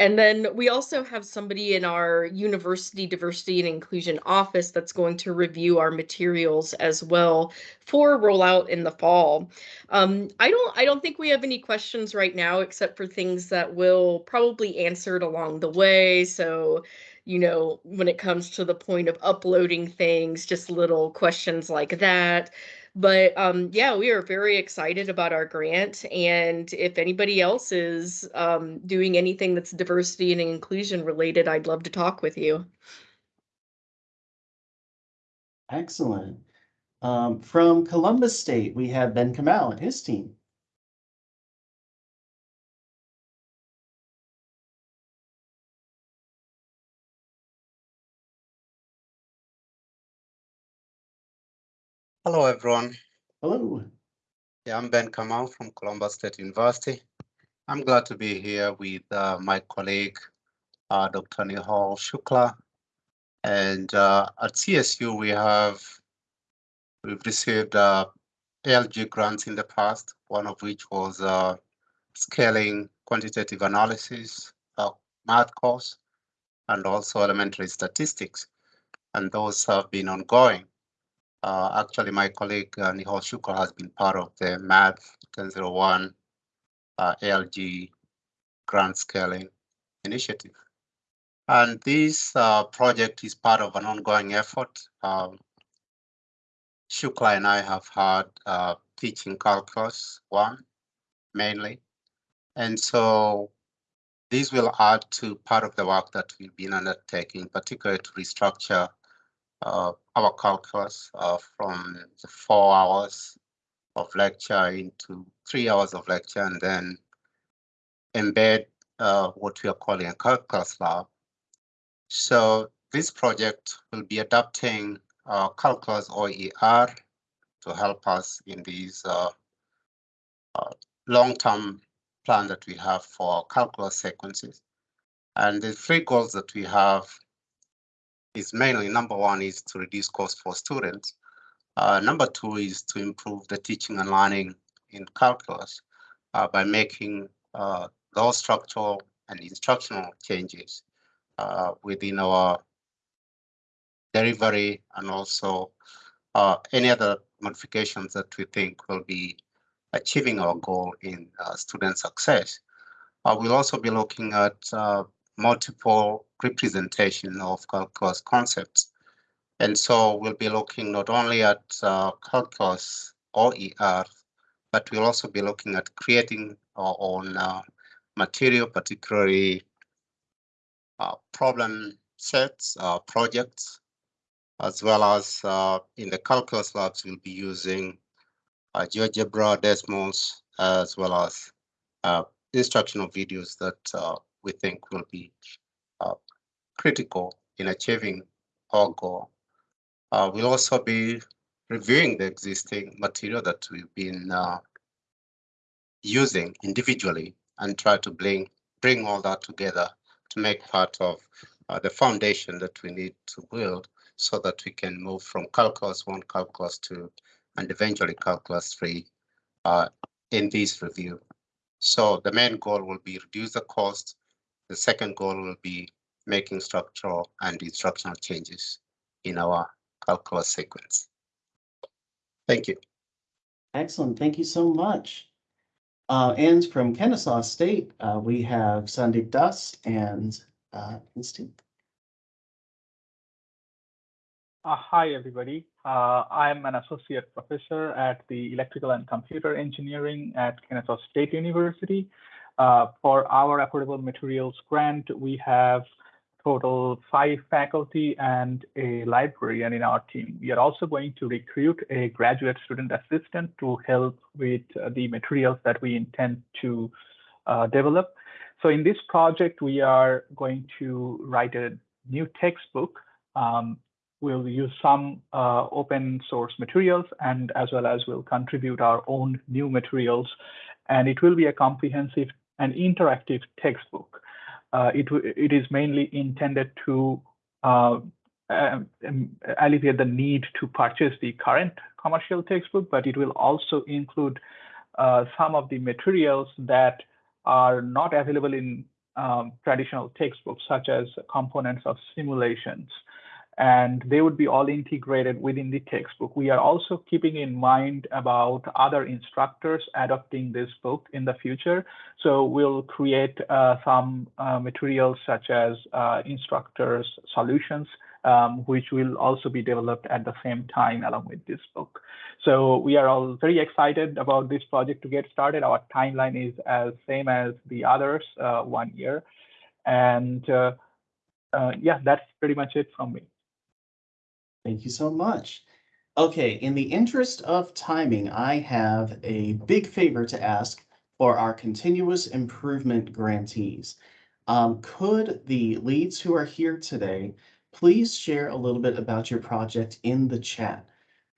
P: And then we also have somebody in our university diversity and inclusion office that's going to review our materials as well for rollout in the fall. Um, I don't I don't think we have any questions right now except for things that will probably answered along the way. So you know, when it comes to the point of uploading things, just little questions like that. But um, yeah, we are very excited about our grant. And if anybody else is um, doing anything that's diversity and inclusion related, I'd love to talk with you.
A: Excellent. Um, from Columbus State, we have Ben Kamal and his team.
Q: Hello, everyone.
A: Hello.
Q: Yeah, I'm Ben Kamal from Columbus State University. I'm glad to be here with uh, my colleague, uh, Dr. Nihal Shukla. And uh, at CSU, we have we've received uh, ALG grants in the past, one of which was uh, scaling quantitative analysis, uh, math course, and also elementary statistics. And those have been ongoing. Uh, actually, my colleague uh, Nihal Shukla has been part of the Math 1001 uh, ALG grant scaling initiative. And this uh, project is part of an ongoing effort. Um, Shukla and I have had uh, teaching calculus one mainly. And so these will add to part of the work that we've been undertaking, particularly to restructure uh, our calculus uh, from the four hours of lecture into three hours of lecture and then embed uh, what we are calling a calculus lab. So this project will be adapting calculus OER to help us in these uh, long-term plan that we have for calculus sequences. And the three goals that we have is mainly number one is to reduce cost for students. Uh, number two is to improve the teaching and learning in calculus uh, by making uh, those structural and instructional changes uh, within our delivery and also uh, any other modifications that we think will be achieving our goal in uh, student success. we'll also be looking at multiple representation of calculus concepts. And so we'll be looking not only at uh, calculus OER, but we'll also be looking at creating our own uh, material, particularly uh, problem sets, uh, projects, as well as uh, in the calculus labs, we'll be using uh, GeoGebra, Desmos, as well as instructional videos that we think will be uh, critical in achieving our goal. Uh, we'll also be reviewing the existing material that we've been uh, using individually and try to bring bring all that together to make part of uh, the foundation that we need to build so that we can move from calculus one, calculus two, and eventually calculus three uh, in this review. So the main goal will be reduce the cost. The second goal will be making structural and instructional changes in our calculus sequence. Thank you.
A: Excellent. Thank you so much. Uh, and from Kennesaw State, uh, we have Sandeep Das and uh, Instinct.
R: Uh, hi, everybody. Uh, I'm an associate professor at the Electrical and Computer Engineering at Kennesaw State University. Uh, for our Affordable Materials Grant, we have total five faculty and a librarian in our team. We are also going to recruit a graduate student assistant to help with uh, the materials that we intend to uh, develop. So in this project, we are going to write a new textbook um, we'll use some uh, open source materials and as well as we'll contribute our own new materials. And it will be a comprehensive and interactive textbook. Uh, it, it is mainly intended to uh, um, alleviate the need to purchase the current commercial textbook, but it will also include uh, some of the materials that are not available in um, traditional textbooks, such as components of simulations and they would be all integrated within the textbook. We are also keeping in mind about other instructors adopting this book in the future. So we'll create uh, some uh, materials such as uh, instructors solutions, um, which will also be developed at the same time along with this book. So we are all very excited about this project to get started. Our timeline is as same as the others, uh, one year. And uh, uh, yeah, that's pretty much it from me.
A: Thank you so much. Okay, in the interest of timing, I have a big favor to ask for our continuous improvement grantees. Um, could the leads who are here today please share a little bit about your project in the chat?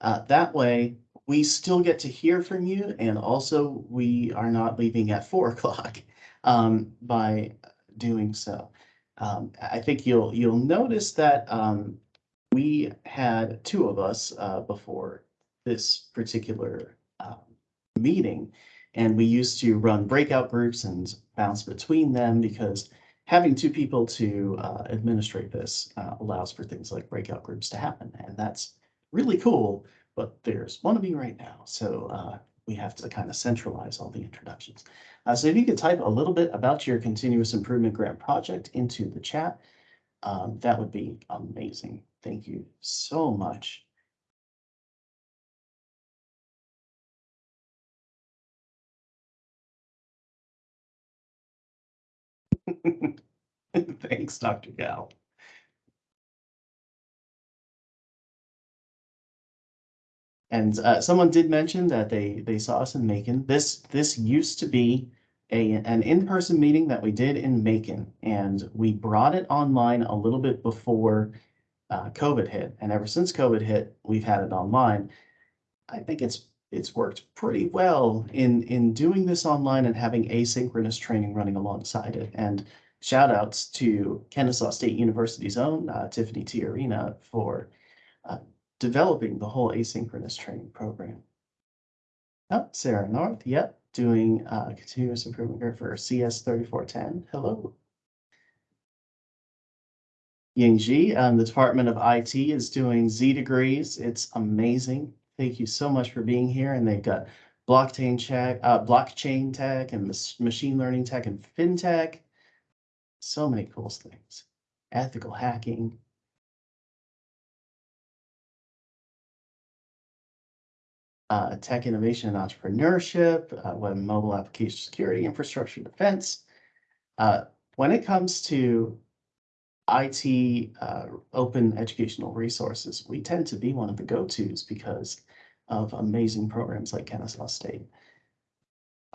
A: Uh, that way, we still get to hear from you, and also we are not leaving at four [laughs] o'clock um, by doing so. Um, I think you'll you'll notice that um, we had two of us uh, before this particular um, meeting, and we used to run breakout groups and bounce between them because having two people to uh, administrate this uh, allows for things like breakout groups to happen, and that's really cool. But there's one of me right now, so uh, we have to kind of centralize all the introductions. Uh, so if you could type a little bit about your continuous improvement grant project into the chat, um, that would be amazing. Thank you so much. [laughs] Thanks, Dr. Gal. And uh, someone did mention that they they saw us in Macon. This this used to be a an in-person meeting that we did in Macon, and we brought it online a little bit before uh, COVID hit, and ever since COVID hit, we've had it online. I think it's it's worked pretty well in in doing this online and having asynchronous training running alongside it. And shout outs to Kennesaw State University's own uh, Tiffany Tiarina for uh, developing the whole asynchronous training program. Oh, Sarah North, yep, doing uh, continuous improvement here for CS 3410. Hello. Yingji, um, the Department of IT is doing Z degrees. It's amazing. Thank you so much for being here. And they've got blockchain tech, uh, blockchain tech and machine learning tech and fintech. So many cool things. Ethical hacking. Uh, tech innovation and entrepreneurship, uh, web mobile application security, infrastructure defense. Uh, when it comes to IT uh, open educational resources, we tend to be one of the go-tos because of amazing programs like Kennesaw State.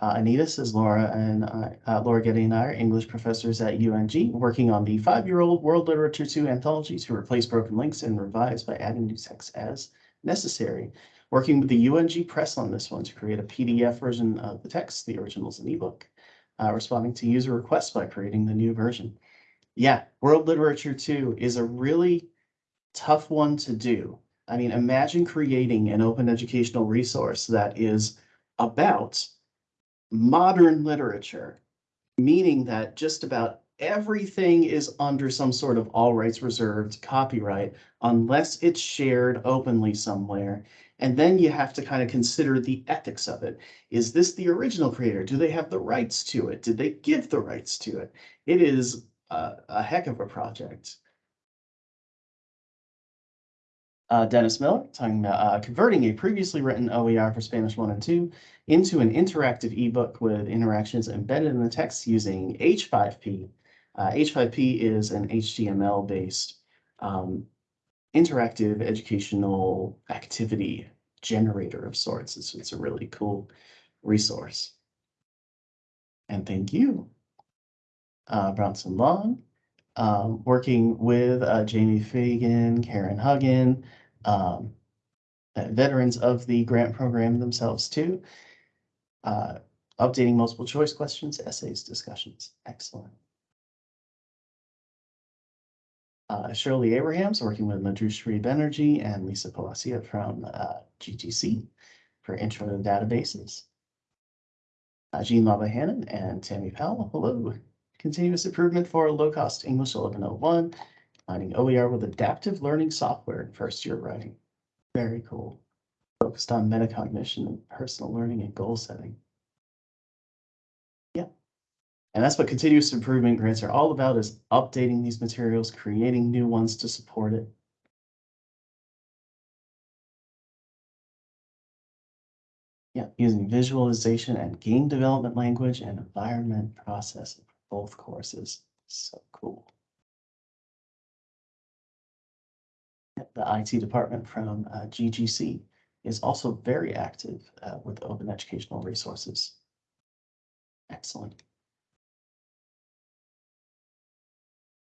A: Uh, Anita says Laura and I, uh, Laura Getty and I are English professors at UNG, working on the five-year-old World Literature 2 anthology to replace broken links and revise by adding new text as necessary. Working with the UNG Press on this one to create a PDF version of the text, the original's an ebook. Uh, responding to user requests by creating the new version. Yeah, World Literature 2 is a really tough one to do. I mean, imagine creating an open educational resource that is about modern literature, meaning that just about everything is under some sort of all rights reserved copyright unless it's shared openly somewhere. And then you have to kind of consider the ethics of it. Is this the original creator? Do they have the rights to it? Did they give the rights to it? It is a, a heck of a project. Uh, Dennis Miller talking about uh, converting a previously written OER for Spanish 1 and 2 into an interactive ebook with interactions embedded in the text using H5P. Uh, H5P is an HTML based um, interactive educational activity generator of sorts. It's, it's a really cool resource. And thank you, uh, Long, um, working with uh, Jamie Fagan, Karen Huggin, um, veterans of the grant program themselves too. Uh, updating multiple choice questions, essays, discussions. Excellent. Uh, Shirley Abrahams working with Madhu Energy and Lisa Palacia from uh, GTC for intro to databases. Uh, Jean Labahanan and Tammy Powell, hello. Continuous improvement for low-cost English 1101, finding OER with adaptive learning software in first year writing. Very cool. Focused on metacognition and personal learning and goal setting. Yeah. And that's what continuous improvement grants are all about is updating these materials, creating new ones to support it. Yeah, using visualization and game development language and environment processing for both courses. So cool. The IT department from uh, GGC is also very active uh, with open educational resources. Excellent.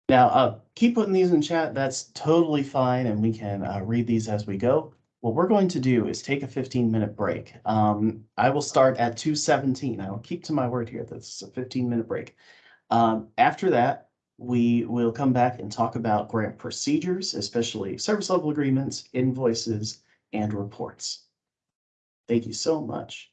A: Now, uh, keep putting these in chat. That's totally fine, and we can uh, read these as we go. What we're going to do is take a 15 minute break. Um, I will start at 217. I will keep to my word here. This is a 15 minute break. Um, after that, we will come back and talk about grant procedures, especially service level agreements, invoices, and reports. Thank you so much.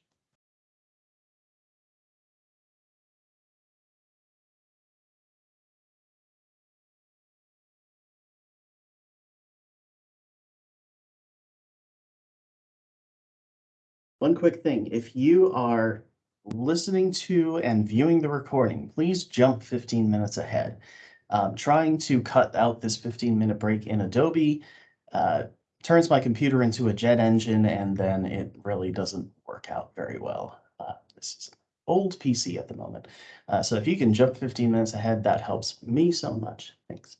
A: One quick thing, if you are listening to and viewing the recording, please jump 15 minutes ahead. Um, trying to cut out this 15 minute break in Adobe uh, turns my computer into a jet engine and then it really doesn't work out very well. Uh, this is an old PC at the moment. Uh, so if you can jump 15 minutes ahead, that helps me so much. Thanks.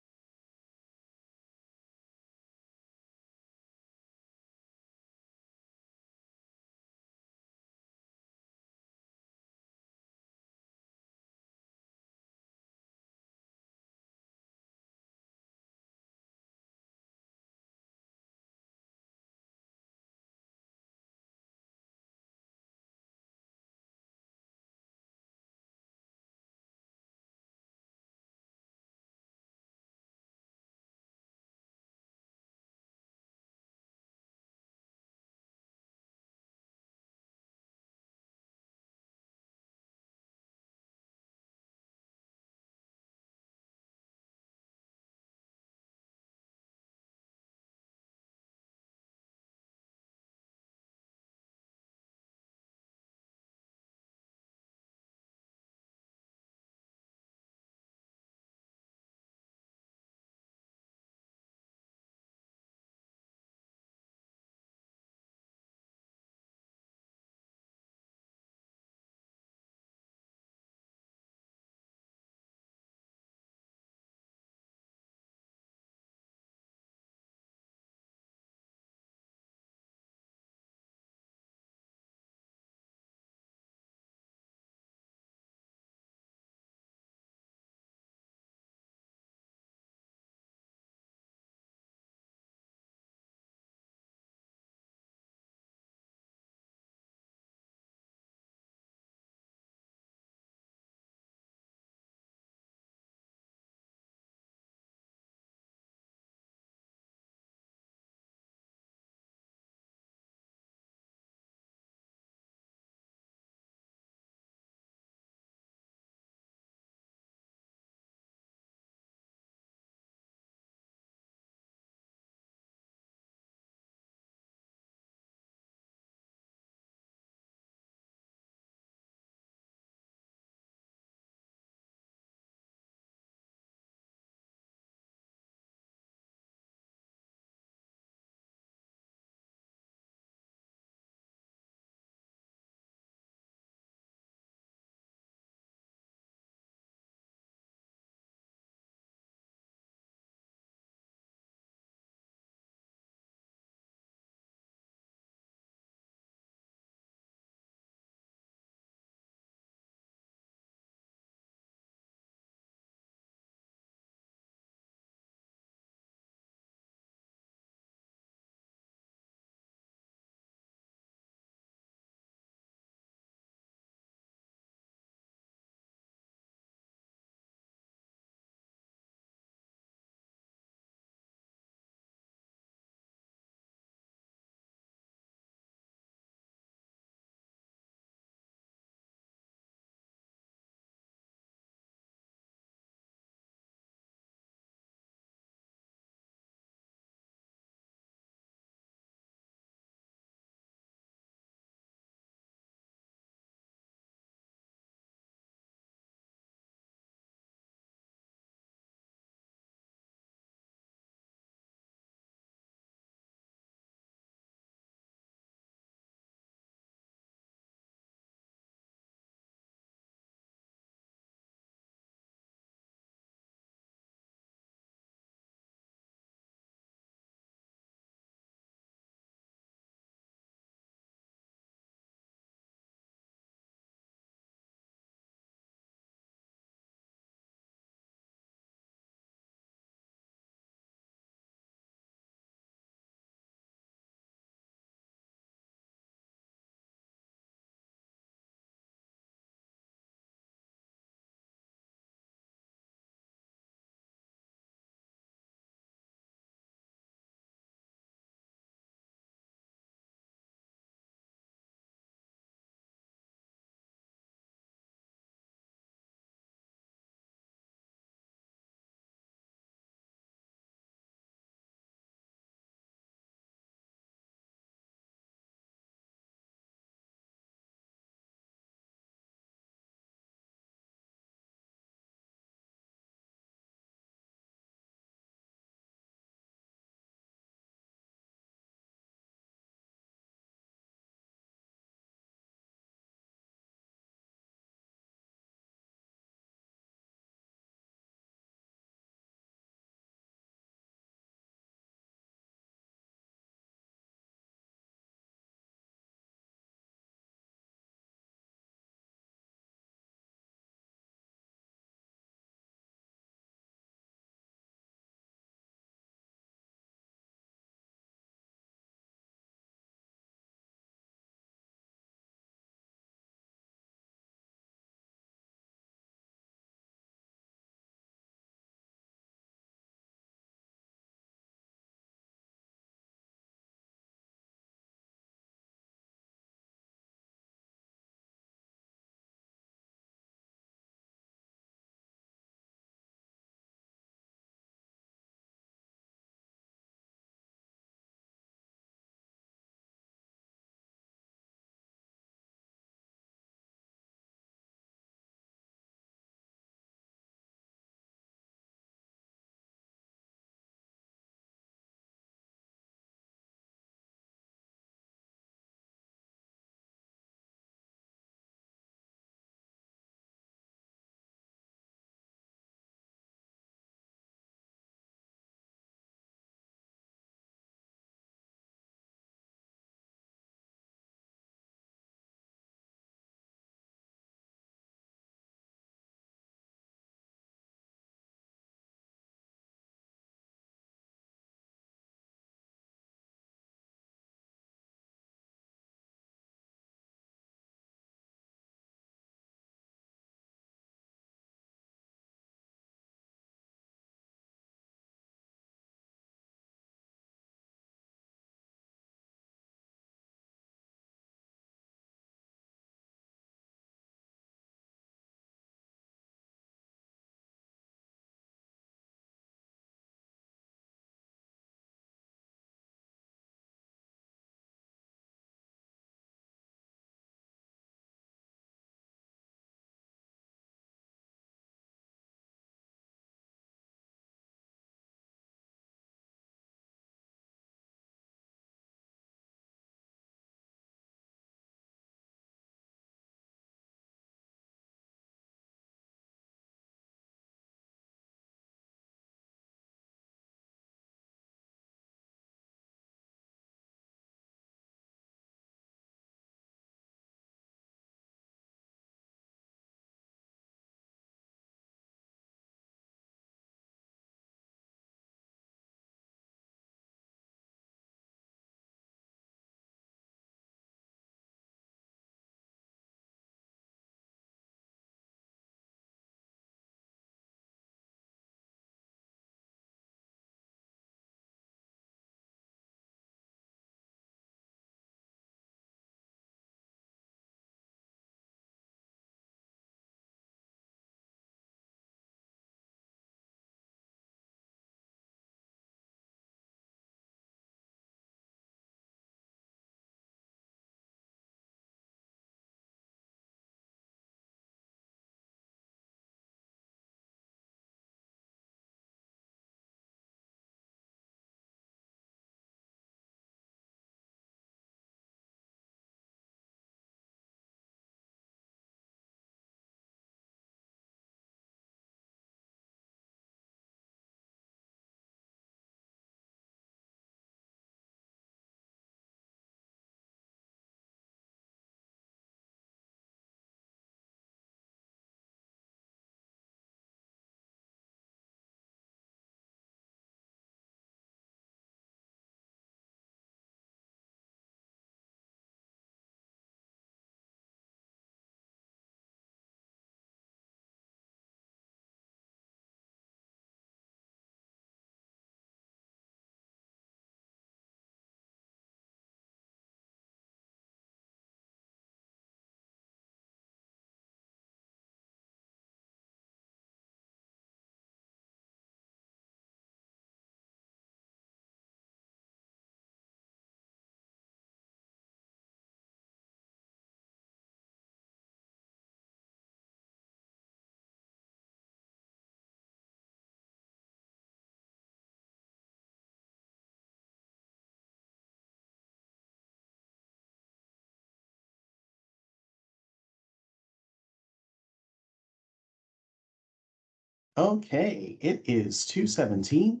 A: Okay, it is two seventeen.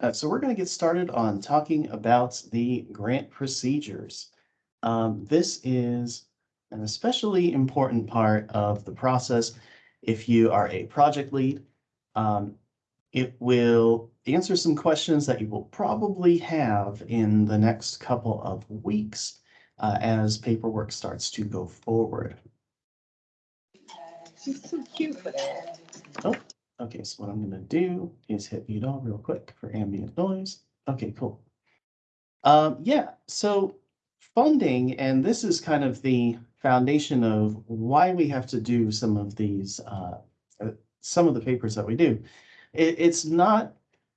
A: Uh, so we're gonna get started on talking about the grant procedures. Um, this is an especially important part of the process. If you are a project lead, um, it will answer some questions that you will probably have in the next couple of weeks uh, as paperwork starts to go forward.
N: She's so cute for that.
A: Oh, okay, so what I'm gonna do is hit mute real quick for ambient noise. Okay, cool. Um, yeah, so funding, and this is kind of the foundation of why we have to do some of these, uh, uh, some of the papers that we do. It, it's not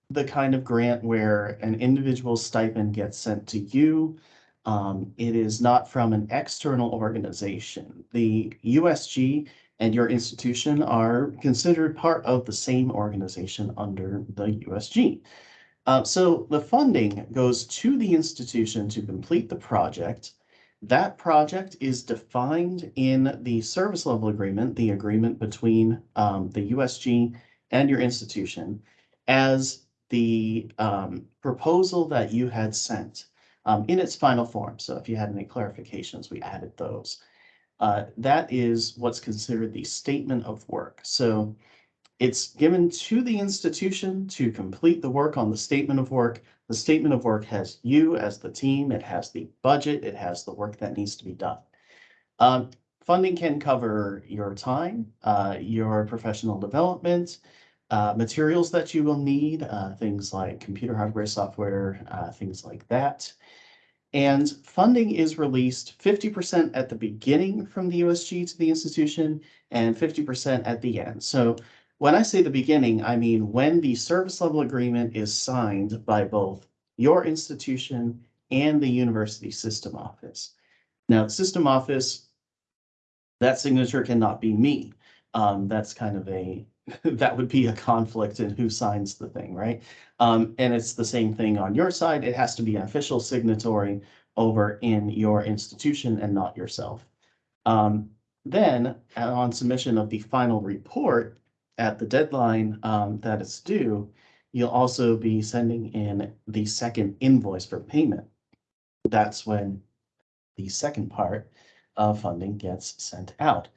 A: the kind of grant where an individual stipend gets sent to you. Um, it is not from an external organization. The USG and your institution are considered part of the same organization under the USG. Uh, so the funding goes to the institution to complete the project. That project is defined in the service level agreement, the agreement between um, the USG and your institution, as the um, proposal that you had sent um, in its final form. So if you had any clarifications, we added those. Uh, that is what's considered the statement of work. So it's given to the institution to complete the work on the statement of work. The statement of work has you as the team, it has the budget, it has the work that needs to be done. Um, funding can cover your time, uh, your professional development, uh, materials that you will need, uh, things like computer hardware, software, uh, things like that. And funding is released fifty percent at the beginning from the USG to the institution and fifty percent at the end. So when I say the beginning, I mean when the service level agreement is signed by both your institution and the university system office. Now, the system office, that signature cannot be me. Um, that's kind of a, [laughs] that would be a conflict in who signs the thing, right? Um, and it's the same thing on your side. It has to be an official signatory over in your institution and not yourself. Um, then on submission of the final report at the deadline um, that it's due, you'll also be sending in the second invoice for payment. That's when the second part of funding gets sent out.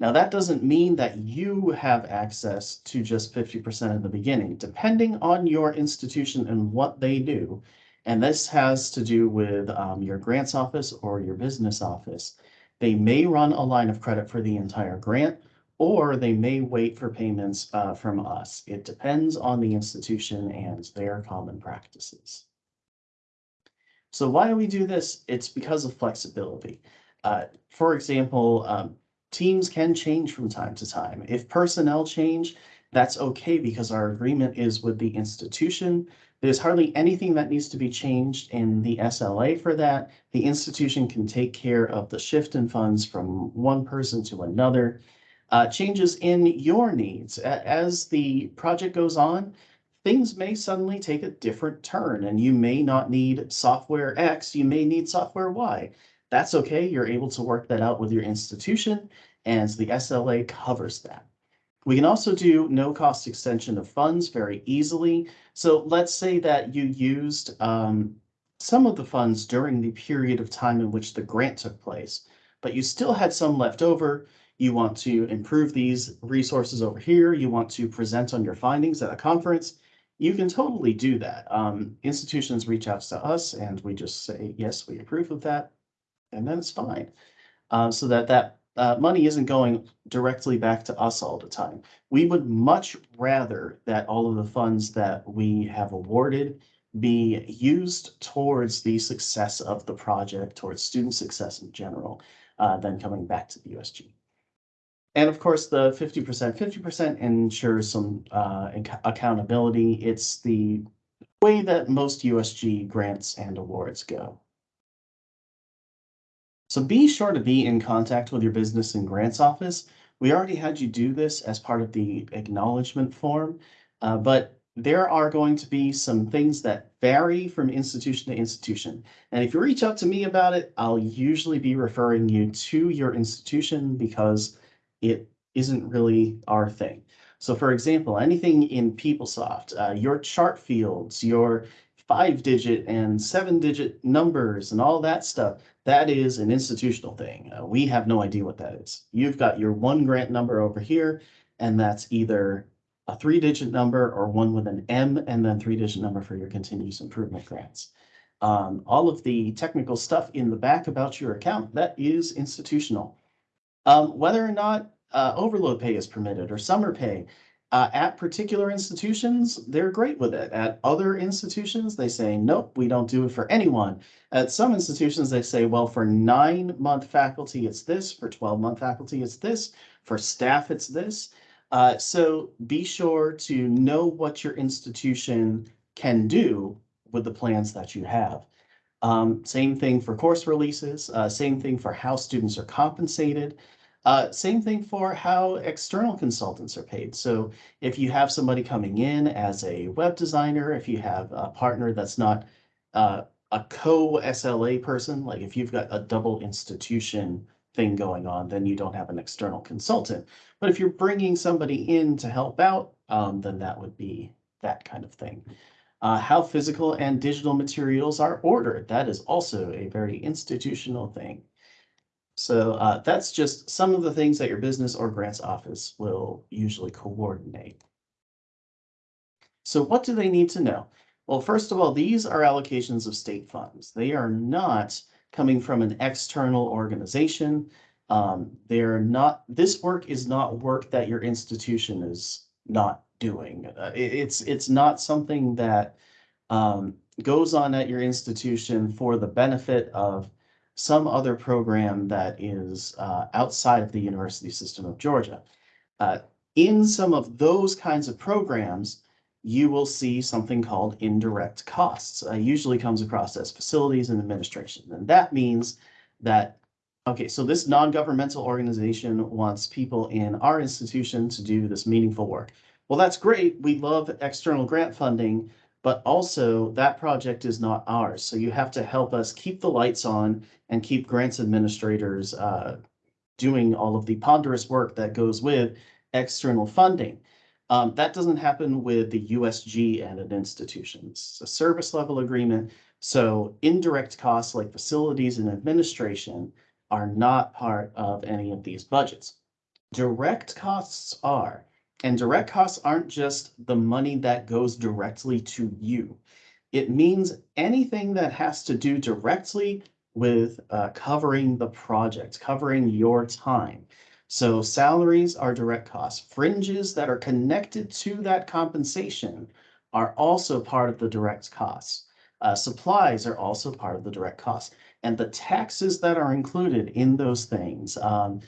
A: Now, that doesn't mean that you have access to just fifty percent in the beginning, depending on your institution and what they do. And this has to do with um, your grants office or your business office. They may run a line of credit for the entire grant, or they may wait for payments uh, from us. It depends on the institution and their common practices. So why do we do this? It's because of flexibility. Uh, for example, um, teams can change from time to time. If personnel change, that's okay because our agreement is with the institution. There's hardly anything that needs to be changed in the SLA for that. The institution can take care of the shift in funds from one person to another. Uh, changes in your needs. As the project goes on, things may suddenly take a different turn and you may not need software X, you may need software Y. That's okay. You're able to work that out with your institution and the SLA covers that. We can also do no cost extension of funds very easily. So let's say that you used um, some of the funds during the period of time in which the grant took place, but you still had some left over. You want to improve these resources over here. You want to present on your findings at a conference. You can totally do that. Um, institutions reach out to us and we just say, yes, we approve of that. And then it's fine. Uh, so that that uh, money isn't going directly back to us all the time. We would much rather that all of the funds that we have awarded be used towards the success of the project, towards student success in general, uh, than coming back to the USG. And of course, the 50%, 50% ensures some uh, accountability. It's the way that most USG grants and awards go. So be sure to be in contact with your business and grants office. We already had you do this as part of the acknowledgement form, uh, but there are going to be some things that vary from institution to institution. And if you reach out to me about it, I'll usually be referring you to your institution because it isn't really our thing. So for example, anything in PeopleSoft, uh, your chart fields, your five digit and seven digit numbers and all that stuff, that is an institutional thing. Uh, we have no idea what that is. You've got your one grant number over here, and that's either a three digit number or one with an M and then three digit number for your continuous improvement grants. Um, all of the technical stuff in the back about your account, that is institutional. Um, whether or not uh, overload pay is permitted or summer pay, uh, at particular institutions, they're great with it. At other institutions, they say, nope, we don't do it for anyone. At some institutions, they say, well, for nine month faculty, it's this. For 12 month faculty, it's this. For staff, it's this. Uh, so be sure to know what your institution can do with the plans that you have. Um, same thing for course releases, uh, same thing for how students are compensated. Uh, same thing for how external consultants are paid. So if you have somebody coming in as a web designer, if you have a partner that's not uh, a co-SLA person, like if you've got a double institution thing going on, then you don't have an external consultant. But if you're bringing somebody in to help out, um, then that would be that kind of thing. Uh, how physical and digital materials are ordered. That is also a very institutional thing. So uh, that's just some of the things that your business or grants office will usually coordinate. So what do they need to know? Well, first of all, these are allocations of state funds. They are not coming from an external organization. Um, they're not, this work is not work that your institution is not doing. Uh, it- it's, it's not something that um, goes on at your institution for the benefit of some other program that is uh, outside of the university system of Georgia. Uh, in some of those kinds of programs, you will see something called indirect costs. Uh, usually comes across as facilities and administration. And that means that, okay, so this non-governmental organization wants people in our institution to do this meaningful work. Well, that's great. We love external grant funding, but also that project is not ours. So you have to help us keep the lights on and keep grants administrators uh, doing all of the ponderous work that goes with external funding. Um, that doesn't happen with the USG and an institution. It's a service level agreement. So indirect costs like facilities and administration are not part of any of these budgets. Direct costs are, and direct costs aren't just the money that goes directly to you. It means anything that has to do directly with uh, covering the project, covering your time. So salaries are direct costs. Fringes that are connected to that compensation are also part of the direct costs. Uh, supplies are also part of the direct costs. And the taxes that are included in those things, um,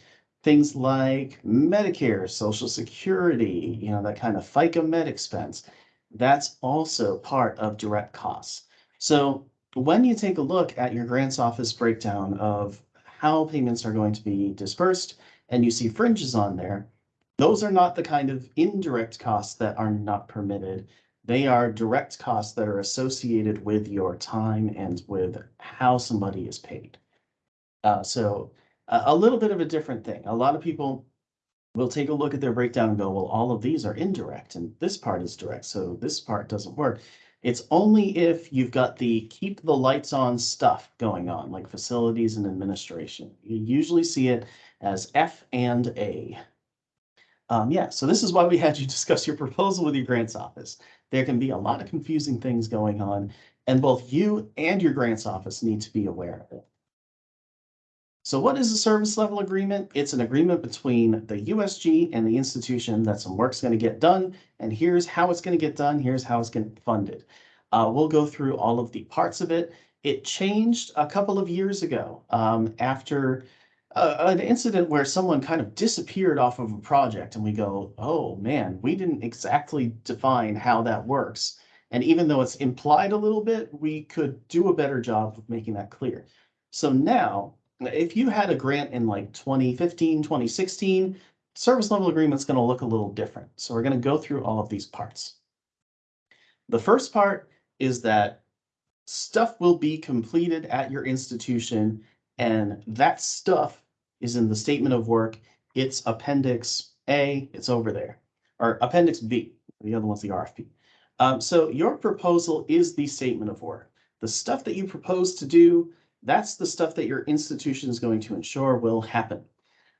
A: things like Medicare, Social Security, you know, that kind of FICA med expense, that's also part of direct costs. So when you take a look at your grants office breakdown of how payments are going to be dispersed, and you see fringes on there, those are not the kind of indirect costs that are not permitted. They are direct costs that are associated with your time and with how somebody is paid. Uh, so a, little bit of a different thing. A lot of people will take a look at their breakdown and go, well, all of these are indirect and this part is direct, so this part doesn't work. It's only if you've got the keep the lights on stuff going on, like facilities and administration. You usually see it as F and A. Um, yeah, so this is why we had you [laughs] discuss your proposal with your grants office. There can be a lot of confusing things going on, and both you and your grants office need to be aware of it. So what is a service level agreement? It's an agreement between the USG and the institution that some work's going to get done, and here's how it's going to get done, here's how it's going to get funded. Uh, we'll go through all of the parts of it. It changed a couple of years ago um, after uh, an incident where someone kind of disappeared off of a project and we go, oh man, we didn't exactly define how that works. And even though it's implied a little bit, we could do a better job of making that clear. So now if you had a grant in like 2015, 2016, service level agreement's going to look a little different. So we're going to go through all of these parts. The first part is that stuff will be completed at your institution and that stuff is in the statement of work. It's appendix A, it's over there. or Appendix B. The other one's the RFP. Um, so your proposal is the statement of work. The stuff that you propose to do, that's the stuff that your institution is going to ensure will happen.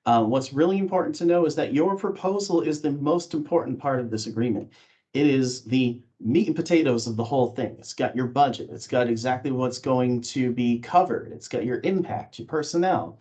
A: Uh, what's really important to know is that your proposal is the most important part of this agreement. It is the meat and potatoes of the whole thing. It's got your budget. It's got exactly what's going to be covered. It's got your impact, your personnel.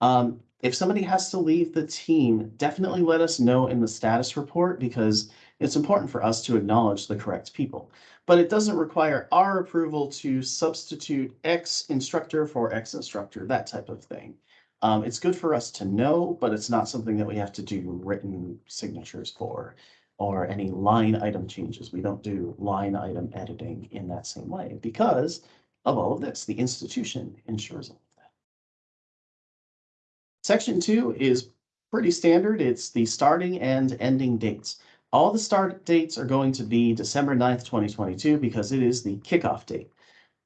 A: Um, if somebody has to leave the team, definitely let us know in the status report because it's important for us to acknowledge the correct people. But it doesn't require our approval to substitute X instructor for X instructor, that type of thing. Um, it's good for us to know, but it's not something that we have to do written signatures for or any line item changes. We don't do line item editing in that same way because of all of this. The institution ensures all of that. Section two is pretty standard. It's the starting and ending dates. All the start dates are going to be December 9th, 2022, because it is the kickoff date.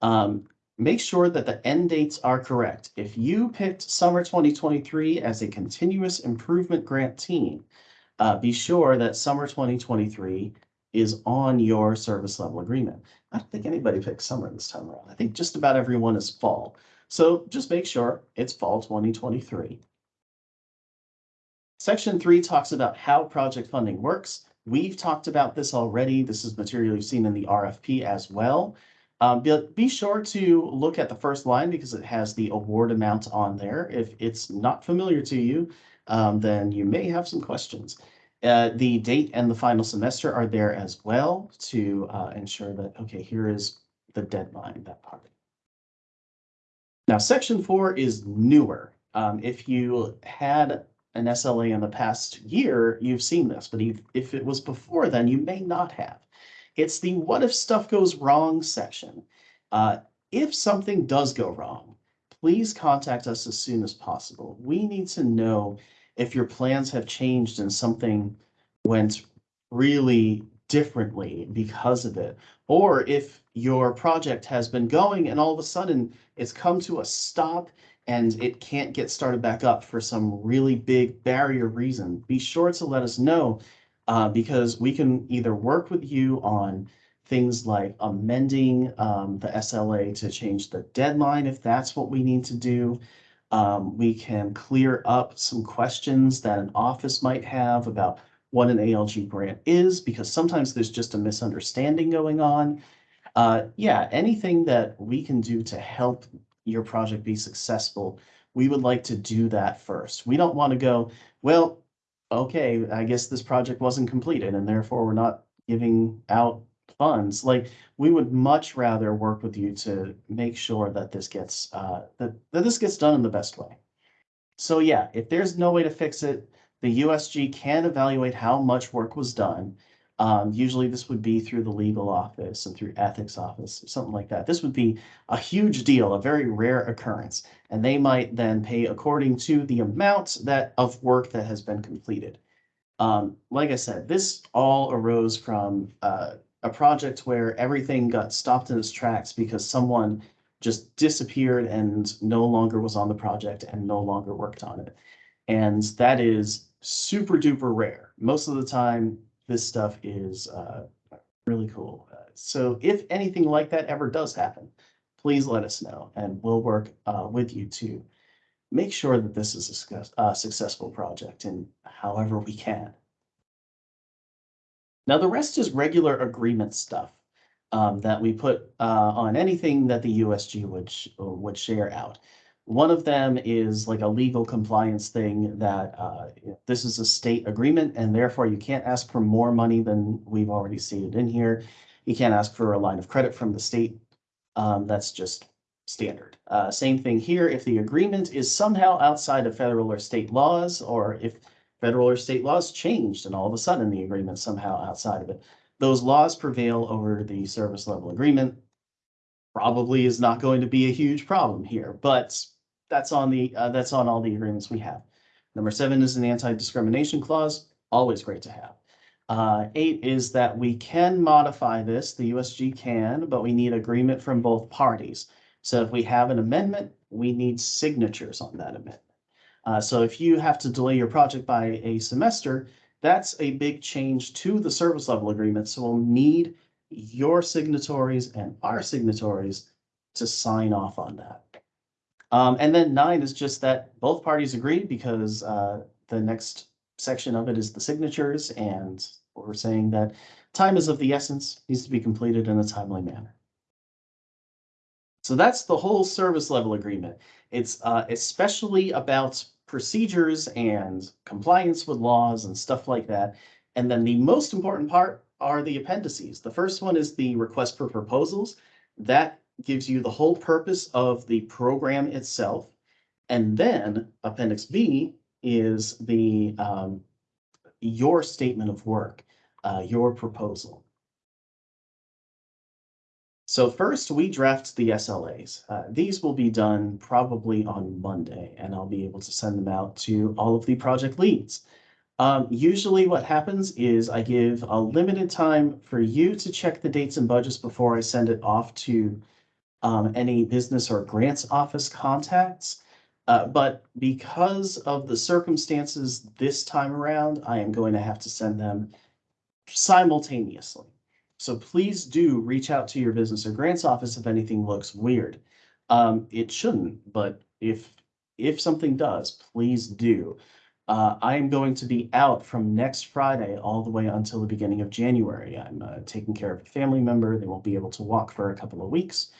A: Um, make sure that the end dates are correct. If you picked summer 2023 as a continuous improvement grant team, uh, be sure that summer 2023 is on your service level agreement. I don't think anybody picked summer this time around. I think just about everyone is fall. So just make sure it's fall 2023. Section three talks about how project funding works. We've talked about this already. This is material you've seen in the RFP as well. Um, but be sure to look at the first line because it has the award amount on there. If it's not familiar to you, um, then you may have some questions. Uh, the date and the final semester are there as well to uh, ensure that, okay, here is the deadline, that part. Now, section four is newer. Um, if you had an SLA in the past year, you've seen this, but if, it was before then, you may not have. It's the what if stuff goes wrong section. Uh, if something does go wrong, please contact us as soon as possible. We need to know if your plans have changed and something went really differently because of it, or if your project has been going and all of a sudden it's come to a stop and it can't get started back up for some really big barrier reason, be sure to let us know uh, because we can either work with you on things like amending um, the SLA to change the deadline if that's what we need to do. Um, we can clear up some questions that an office might have about what an ALG grant is, because sometimes there's just a misunderstanding going on. Uh, yeah, anything that we can do to help your project be successful, we would like to do that first. We don't want to go, well, okay, I guess this project wasn't completed and therefore we're not giving out funds. Like, we would much rather work with you to make sure that this gets, uh, that, that this gets done in the best way. So yeah, if there's no way to fix it, the USG can evaluate how much work was done. Um, usually this would be through the legal office and through ethics office, something like that. This would be a huge deal, a very rare occurrence, and they might then pay according to the amount that of work that has been completed. Um, like I said, this all arose from uh, a project where everything got stopped in its tracks because someone just disappeared and no longer was on the project and no longer worked on it. And that is super duper rare. Most of the time, this stuff is uh, really cool. Uh, so if anything like that ever does happen, please let us know and we'll work uh, with you to make sure that this is a success, successful project in however we can. Now, the rest is regular agreement stuff um, that we put uh, on anything that the USG would, sh would share out. One of them is like a legal compliance thing that uh, this is a state agreement and therefore you can't ask for more money than we've already stated in here. You can't ask for a line of credit from the state. Um, that's just standard. Uh, same thing here. If the agreement is somehow outside of federal or state laws, or if federal or state laws changed and all of a sudden the agreement somehow outside of it, those laws prevail over the service level agreement. Probably is not going to be a huge problem here, but that's on the, uh, that's on all the agreements we have. Number seven is an anti-discrimination clause, always great to have. Uh, eight is that we can modify this, the USG can, but we need agreement from both parties. So if we have an amendment, we need signatures on that amendment. Uh, so if you have to delay your project by a semester, that's a big change to the service level agreement. So we'll need your signatories and our signatories to sign off on that. Um, and then nine is just that both parties agree because, uh, the next section of it is the signatures and we're saying that time is of the essence, needs to be completed in a timely manner. So that's the whole service level agreement. It's uh, especially about procedures and compliance with laws and stuff like that. And then the most important part are the appendices. The first one is the request for proposals. That gives you the whole purpose of the program itself. And then Appendix B is the um, your statement of work, uh, your proposal. So first, we draft the SLAs. Uh, these will be done probably on Monday, and I'll be able to send them out to all of the project leads. Um, usually what happens is I give a limited time for you to check the dates and budgets before I send it off to um, any business or grants office contacts. Uh, but because of the circumstances this time around, I am going to have to send them simultaneously. So please do reach out to your business or grants office if anything looks weird. Um, it shouldn't, but if if something does, please do. Uh, I am going to be out from next Friday all the way until the beginning of January. I'm uh, taking care of a family member. They won't be able to walk for a couple of weeks.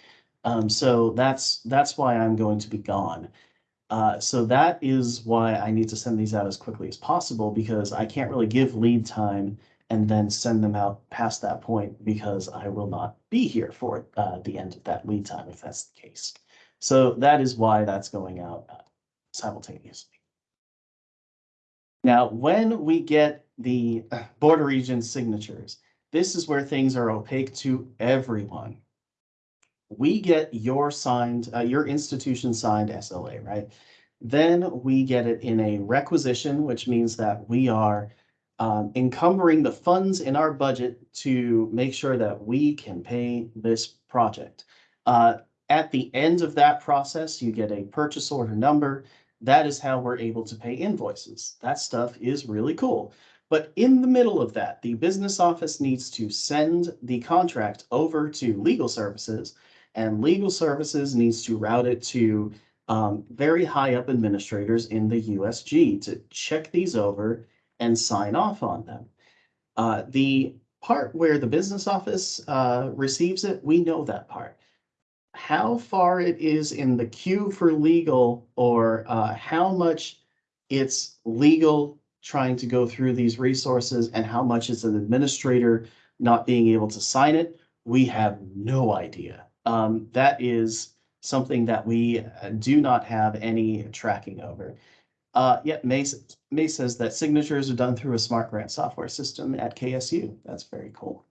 A: Um, so that's that's why I'm going to be gone. Uh, so that is why I need to send these out as quickly as possible because I can't really give lead time and then send them out past that point because I will not be here for uh, the end of that lead time if that's the case. So that is why that's going out uh, simultaneously. Now, when we get the uh, Board of Regents signatures, this is where things are opaque to everyone. We get your signed, uh, your institution signed SLA, right? Then we get it in a requisition, which means that we are um, encumbering the funds in our budget to make sure that we can pay this project. Uh, at the end of that process, you get a purchase order number. That is how we're able to pay invoices. That stuff is really cool. But in the middle of that, the business office needs to send the contract over to legal services and legal services needs to route it to um, very high up administrators in the USG to check these over and sign off on them. Uh, the part where the business office uh, receives it, we know that part. How far it is in the queue for legal or uh, how much it's legal trying to go through these resources and how much is an administrator not being able to sign it, we have no idea. Um, that is something that we uh, do not have any tracking over. Uh, yeah, May, May says that signatures are done through a smart grant software system at KSU. That's very cool.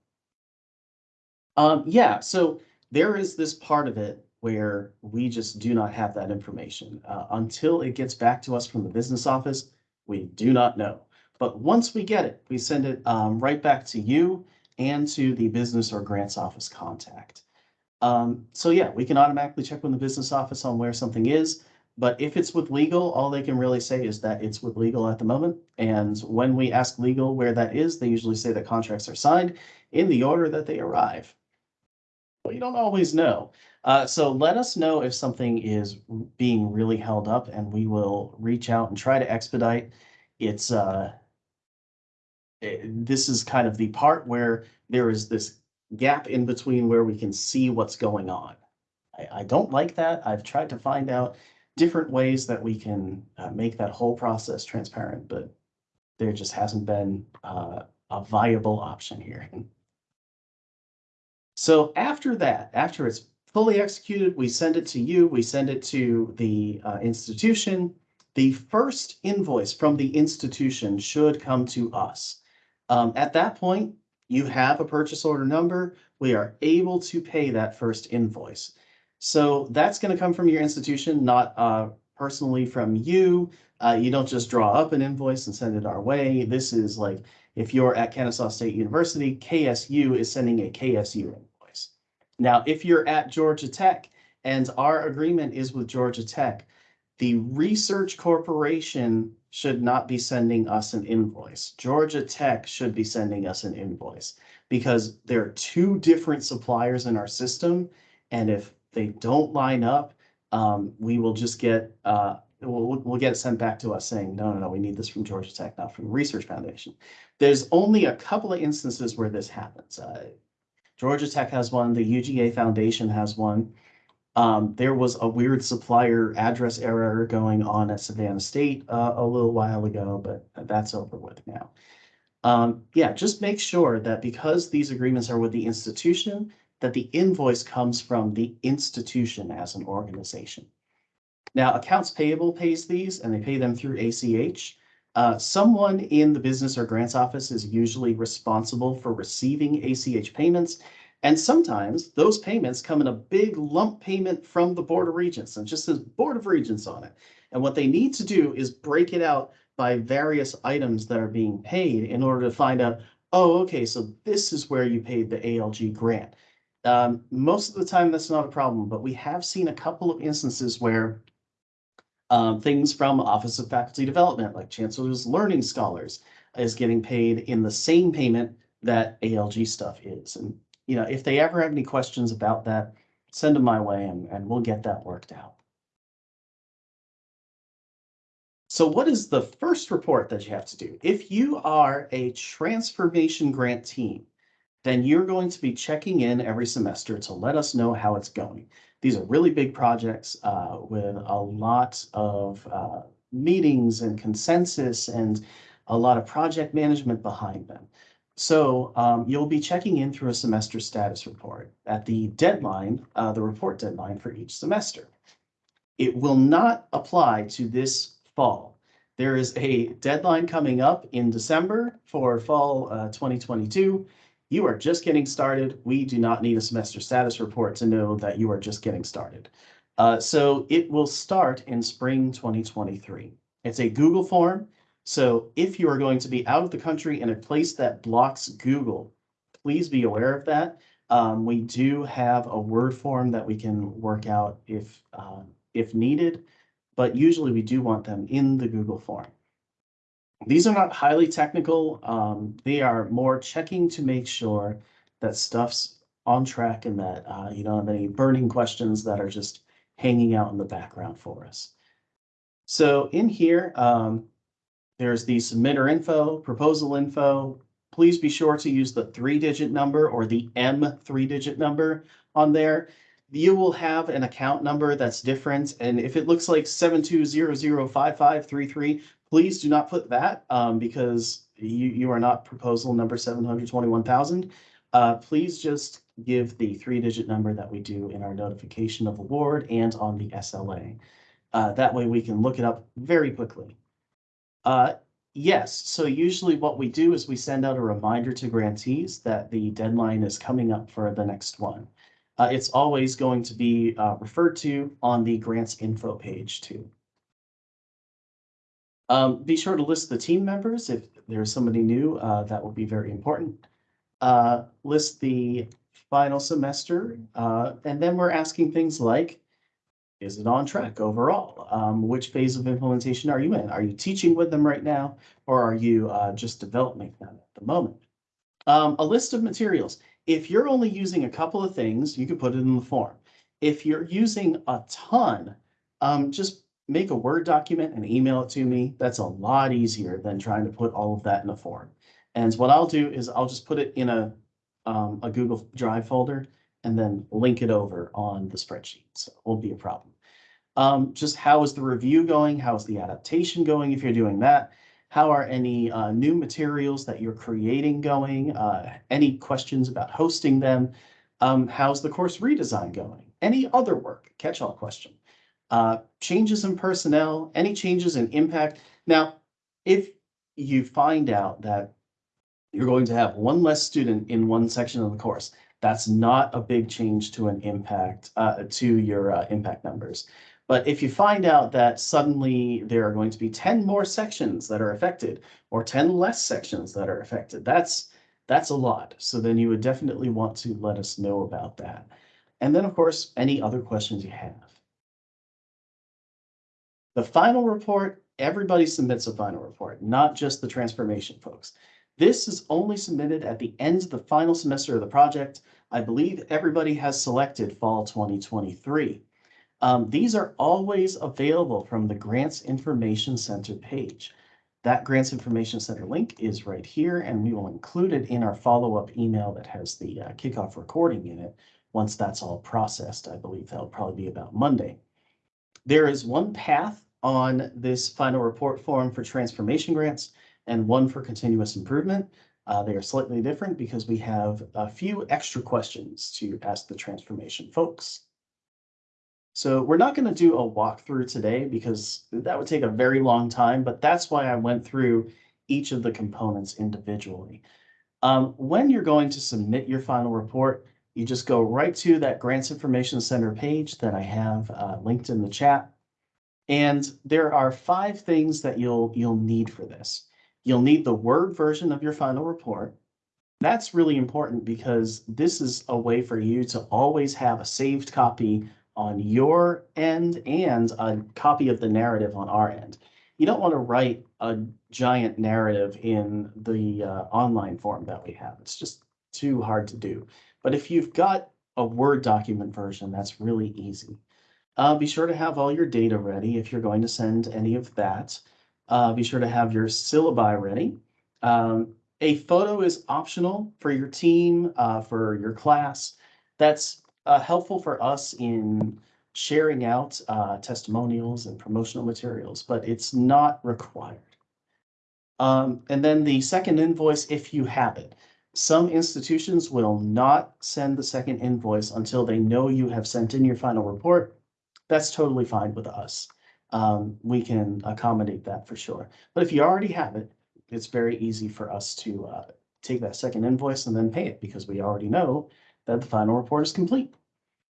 A: Um, yeah, so there is this part of it where we just do not have that information. Uh, until it gets back to us from the business office, we do not know. But once we get it, we send it um, right back to you and to the business or grants office contact. Um, so yeah, we can automatically check with the business office on where something is. But if it's with legal, all they can really say is that it's with legal at the moment. And when we ask legal where that is, they usually say that contracts are signed in the order that they arrive. We don't always know. Uh, so let us know if something is being really held up and we will reach out and try to expedite. It's uh, it, eh, this is kind of the part where there is this gap in between where we can see what's going on. I, I don't like that. I've tried to find out different ways that we can uh, make that whole process transparent, but there just hasn't been uh, a viable option here. [laughs] So after that, after it's fully executed, we send it to you, we send it to the uh, institution. The first invoice from the institution should come to us. Um, at that point, you have a purchase order number. We are able to pay that first invoice. So that's going to come from your institution, not uh, personally from you. Uh, you don't just draw up an invoice and send it our way. This is like if you're at Kennesaw State University, KSU is sending a KSU invoice. Now, if you're at Georgia Tech and our agreement is with Georgia Tech, The research corporation should not be sending us an invoice. Georgia Tech should be sending us an invoice because there are two different suppliers in our system. And if they don't line up, um, we will just get, uh, we'll, we'll- get it sent back to us saying, no, no, no, we need this from Georgia Tech, not from the Research Foundation. There's only a couple of instances where this happens. Uh, Georgia Tech has one, the UGA Foundation has one. Um, there was a weird supplier address error going on at Savannah State uh, a little while ago, but that's over with now. Um, yeah, just make sure that because these agreements are with the institution, that the invoice comes from the institution as an organization. Now, accounts payable pays these and they pay them through ACH. Uh, someone in the business or grants office is usually responsible for receiving ACH payments. And sometimes those payments come in a big lump payment from the Board of Regents and just says Board of Regents on it. And what they need to do is break it out by various items that are being paid in order to find out, oh, okay, so this is where you paid the ALG grant. Um, most of the time, that's not a problem, but we have seen a couple of instances where um, things from Office of Faculty Development, like Chancellor's Learning Scholars, is getting paid in the same payment that ALG stuff is. And, you know, if they ever have any questions about that, send them my way and, and we'll get that worked out. So what is the first report that you have to do? If you are a transformation grant team, then you're going to be checking in every semester to let us know how it's going. These are really big projects uh, with a lot of uh, meetings and consensus and a lot of project management behind them. So um, you'll be checking in through a semester status report at the deadline, uh, the report deadline for each semester. It will not apply to this fall. There is a deadline coming up in December for fall uh, 2022. You are just getting started. We do not need a semester status report to know that you are just getting started. Uh, so it will start in spring 2023. It's a Google form. So if you are going to be out of the country in a place that blocks Google, please be aware of that. Um, we do have a Word form that we can work out if, uh, if needed, but usually we do want them in the Google form. These are not highly technical. Um, they are more checking to make sure that stuff's on track and that uh, you don't have any burning questions that are just hanging out in the background for us. So in here, um, there's the submitter info, proposal info. Please be sure to use the three-digit number or the M three-digit number on there. You will have an account number that's different, and if it looks like seven two zero zero five five three three, please do not put that um, because you, you are not proposal number seven hundred twenty-one thousand. Uh, please just give the three-digit number that we do in our notification of award and on the SLA. Uh, that way we can look it up very quickly. Uh, yes, so usually what we do is we send out a reminder to grantees that the deadline is coming up for the next one. Uh, it's always going to be uh, referred to on the grants info page too. Um, be sure to list the team members. If there's somebody new, uh, that will be very important. Uh, list the final semester, uh, and then we're asking things like, is it on track overall? Um, which phase of implementation are you in? Are you teaching with them right now, or are you uh, just developing them at the moment? Um, a list of materials. If you're only using a couple of things, you can put it in the form. If you're using a ton, um, just make a Word document and email it to me. That's a lot easier than trying to put all of that in a form. And what I'll do is I'll just put it in a, um, a Google Drive folder and then link it over on the spreadsheet. So it won't be a problem. Um, just how is the review going? How is the adaptation going if you're doing that? How are any uh, new materials that you're creating going? Uh, any questions about hosting them? Um, how's the course redesign going? Any other work? Catch-all question. Uh, changes in personnel, any changes in impact. Now, if you find out that you're going to have one less student in one section of the course, that's not a big change to an impact, uh, to your uh, impact numbers. But if you find out that suddenly there are going to be 10 more sections that are affected or 10 less sections that are affected, that's that's a lot. So then you would definitely want to let us know about that. And then, of course, any other questions you have. The final report, everybody submits a final report, not just the transformation folks. This is only submitted at the end of the final semester of the project. I believe everybody has selected fall twenty twenty-three. Um, these are always available from the Grants Information Center page. That Grants Information Center link is right here, and we will include it in our follow-up email that has the uh, kickoff recording in it. Once that's all processed, I believe that'll probably be about Monday. There is one path on this final report form for transformation grants and one for continuous improvement. Uh, they are slightly different because we have a few extra questions to ask the transformation folks. So we're not going to do a walkthrough today because that would take a very long time, but that's why I went through each of the components individually. Um, when you're going to submit your final report, you just go right to that Grants Information Center page that I have uh, linked in the chat. And there are five things that you'll you'll need for this. You'll need the Word version of your final report. That's really important because this is a way for you to always have a saved copy on your end and a copy of the narrative on our end. You don't want to write a giant narrative in the uh, online form that we have. It's just too hard to do. But if you've got a Word document version, that's really easy. Uh, be sure to have all your data ready if you're going to send any of that. Uh, be sure to have your syllabi ready. Um, a photo is optional for your team, uh, for your class. That's uh, helpful for us in sharing out uh, testimonials and promotional materials, but it's not required. Um, and then the second invoice, if you have it. Some institutions will not send the second invoice until they know you have sent in your final report. That's totally fine with us. Um, we can accommodate that for sure. But if you already have it, it's very easy for us to uh, take that second invoice and then pay it because we already know that the final report is complete.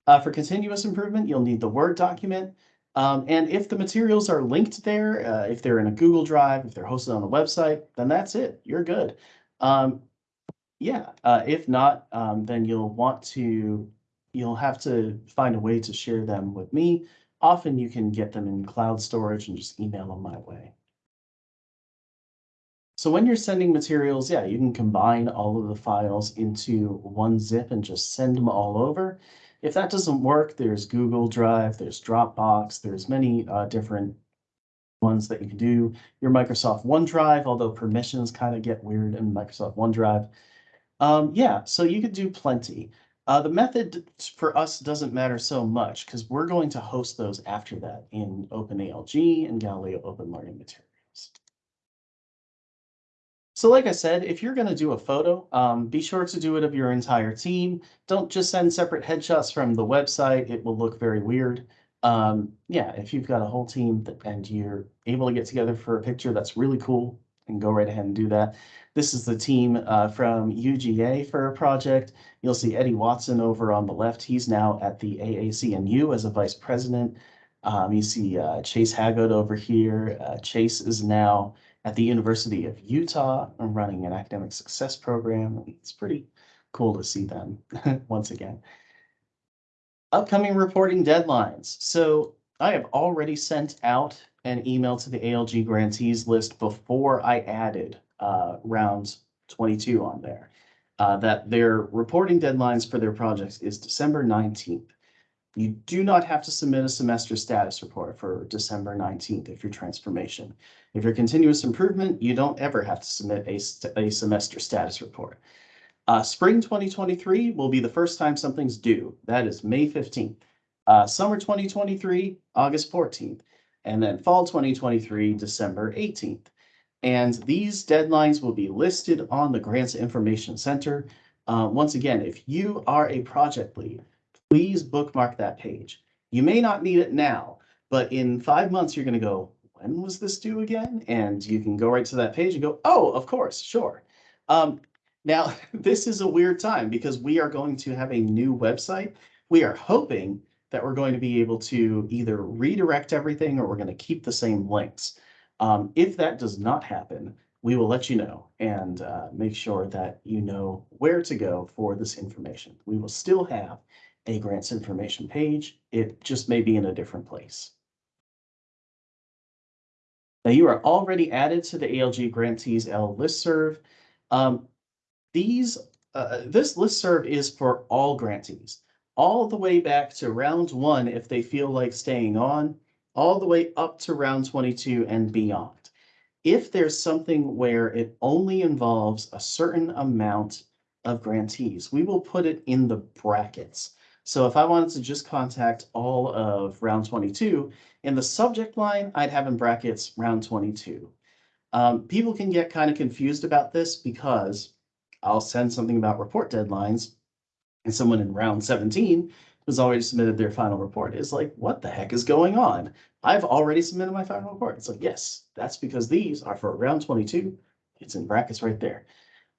A: Uh, for continuous improvement, you'll need the Word document. Um, and if the materials are linked there, uh, if they're in a Google Drive, if they're hosted on the website, then that's it. You're good. Um, yeah, uh, if not, um, then you'll want to, you'll have to find a way to share them with me. Often you can get them in cloud storage and just email them my way. So when you're sending materials, yeah, you can combine all of the files into one zip and just send them all over. If that doesn't work, there's Google Drive, there's Dropbox, there's many uh, different ones that you can do. Your Microsoft OneDrive, although permissions kind of get weird in Microsoft OneDrive. Um, yeah, so you could do plenty. Uh, the method for us doesn't matter so much because we're going to host those after that in OpenALG and Galileo Open Learning Materials. So like I said, if you're going to do a photo, um, be sure to do it of your entire team. Don't just send separate headshots from the website. It will look very weird. Um, yeah, if you've got a whole team that, and you're able to get together for a picture, that's really cool. And go right ahead and do that. This is the team uh, from UGA for a project. You'll see Eddie Watson over on the left. He's now at the AAC&U as a vice president. Um, you see uh, Chase Haggard over here. Uh, Chase is now at the University of Utah. I'm running an academic success program. It's pretty cool to see them [laughs] once again. Upcoming reporting deadlines. So I have already sent out an email to the ALG grantees list before I added uh, round 22 on there. Uh, that their reporting deadlines for their projects is December 19th. You do not have to submit a semester status report for December 19th if you're transformation. If you're continuous improvement, you don't ever have to submit a, a semester status report. Uh, spring 2023 will be the first time something's due. That is May 15th. Uh, summer 2023, August 14th. And then fall 2023, December 18th. And these deadlines will be listed on the Grants Information Center. Uh, once again, if you are a project lead, please bookmark that page. You may not need it now, but in five months, you're going to go, when was this due again? And you can go right to that page and go, oh, of course, sure. Um, now, [laughs] this is a weird time because we are going to have a new website. We are hoping that we're going to be able to either redirect everything or we're going to keep the same links. Um, if that does not happen, we will let you know and uh, make sure that you know where to go for this information. We will still have a grants information page. It just may be in a different place. Now you are already added to the ALG Grantees L listserv. Um, these, uh, this listserv is for all grantees, all the way back to round one if they feel like staying on, all the way up to round 22 and beyond. If there's something where it only involves a certain amount of grantees, we will put it in the brackets. So if I wanted to just contact all of round 22, in the subject line, I'd have in brackets round 22. Um, people can get kind of confused about this because I'll send something about report deadlines and someone in round 17 who's already submitted their final report is like, what the heck is going on? I've already submitted my final report. It's like, yes, that's because these are for round 22. It's in brackets right there.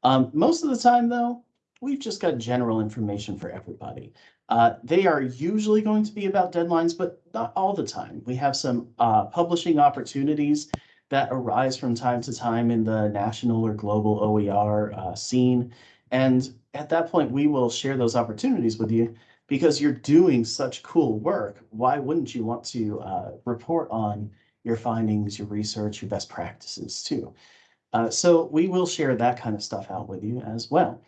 A: Um, most of the time, though, we've just got general information for everybody. Uh, they are usually going to be about deadlines, but not all the time. We have some uh, publishing opportunities that arise from time to time in the national or global OER uh, scene. And at that point, we will share those opportunities with you because you're doing such cool work. Why wouldn't you want to uh, report on your findings, your research, your best practices too? Uh, so we will share that kind of stuff out with you as well.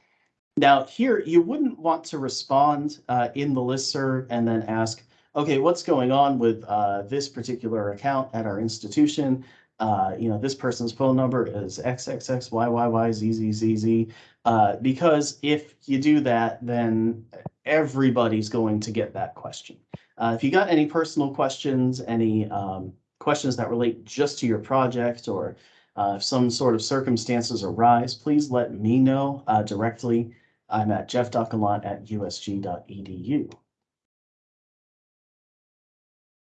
A: Now here, you wouldn't want to respond uh, in the listserv and then ask, okay, what's going on with uh, this particular account at our institution? Uh, you know, this person's phone number is XXXYYYZZZZ. Uh, because if you do that, then everybody's going to get that question. Uh, if you got any personal questions, any um, questions that relate just to your project or uh, if some sort of circumstances arise, please let me know uh, directly. I'm at jeff.gallant at usg.edu.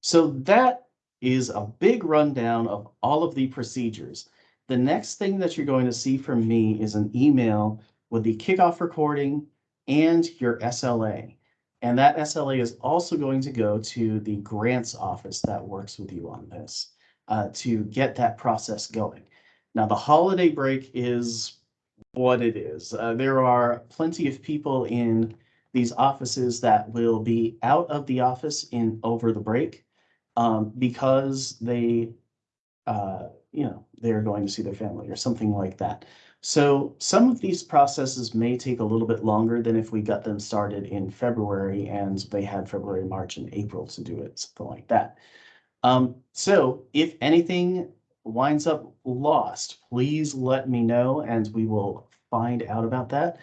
A: So that is a big rundown of all of the procedures. The next thing that you're going to see from me is an email with the kickoff recording and your SLA. And that SLA is also going to go to the grants office that works with you on this uh, to get that process going. Now, the holiday break is what it is. Uh, there are plenty of people in these offices that will be out of the office in over the break um, because they, uh, you know, they're going to see their family or something like that. So some of these processes may take a little bit longer than if we got them started in February and they had February, March, and April to do it, something like that. Um, so if anything winds up lost, please let me know and we will find out about that.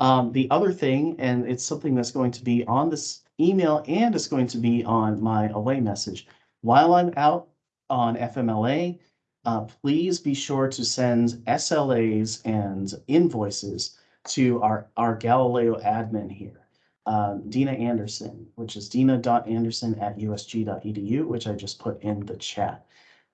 A: Um, the other thing, and it's something that's going to be on this email and it's going to be on my away message. While I'm out on FMLA, uh, please be sure to send SLAs and invoices to our, our Galileo admin here, um, Dina Anderson, which is dina.anderson at usg.edu, which I just put in the chat.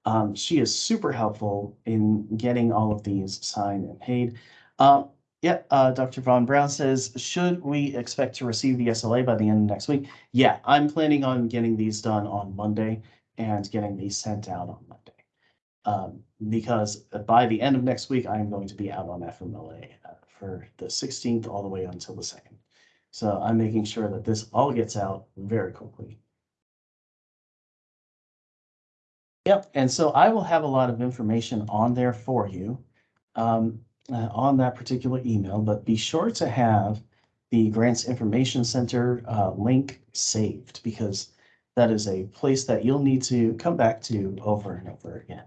A: Um, she is super helpful in getting all of these signed and paid. Um, yeah, uh, Dr. Von Brown says, should we expect to receive the SLA by the end of next week? Yeah, I'm planning on getting these done on Monday and getting these sent out on Monday. Um, because by the end of next week, I am going to be out on FMLA uh, for the 16th all the way until the 2nd. So I'm making sure that this all gets out very quickly. Yep, and so I will have a lot of information on there for you um, uh, on that particular email, but be sure to have the Grants Information Center uh, link saved because that is a place that you'll need to come back to over and over again.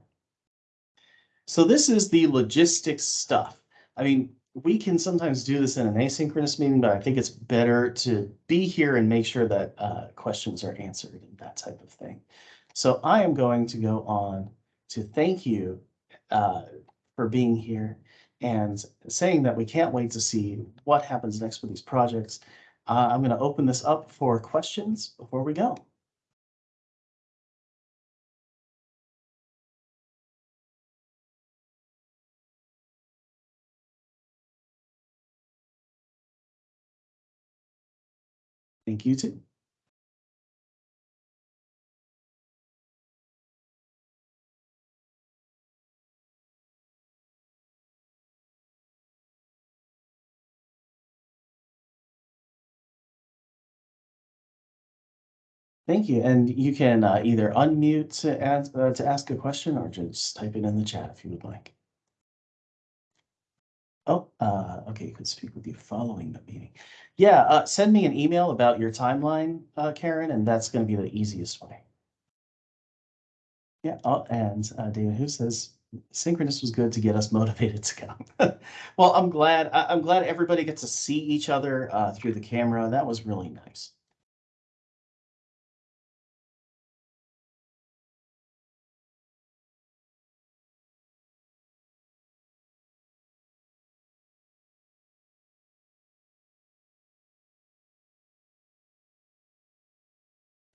A: So this is the logistics stuff. I mean, we can sometimes do this in an asynchronous meeting, but I think it's better to be here and make sure that uh, questions are answered and that type of thing. So I am going to go on to thank you uh, for being here and saying that we can't wait to see what happens next with these projects. Uh, I'm going to open this up for questions before we go. Thank you too. Thank you. And you can uh, either unmute to ask, uh, to ask a question or just type it in the chat if you would like. Oh, uh, okay, you could speak with you following the meeting. Yeah, uh, send me an email about your timeline, uh, Karen, and that's gonna be the easiest way. Yeah, oh, and uh, David who says synchronous was good to get us [laughs] motivated to come. Well, I'm glad, I, I'm glad everybody gets to see each other through the camera. That was really nice.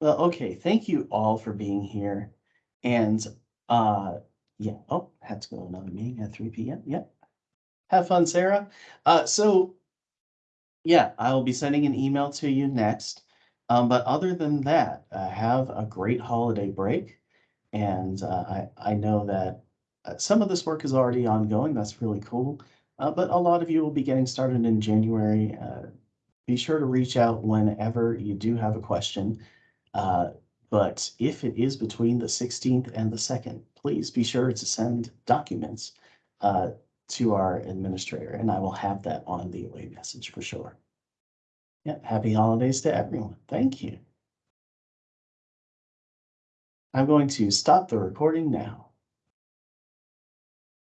A: Well, okay, thank you all for being here. And uh yeah, oh, had to go to another meeting at three P M. Yep. Have fun, Sarah. Uh so yeah, I'll be sending an email to you next. Um, but other than that, uh, have a great holiday break. And uh, I I know that uh, some of this work is already ongoing. That's really cool. Uh, but a lot of you will be getting started in January. Uh, be sure to reach out whenever you do have a question. Uh, but if it is between the sixteenth and the second, please be sure to send documents uh, to our administrator, and I will have that on the away message for sure. Yeah, happy holidays to everyone. Thank you. I'm going to stop the recording now.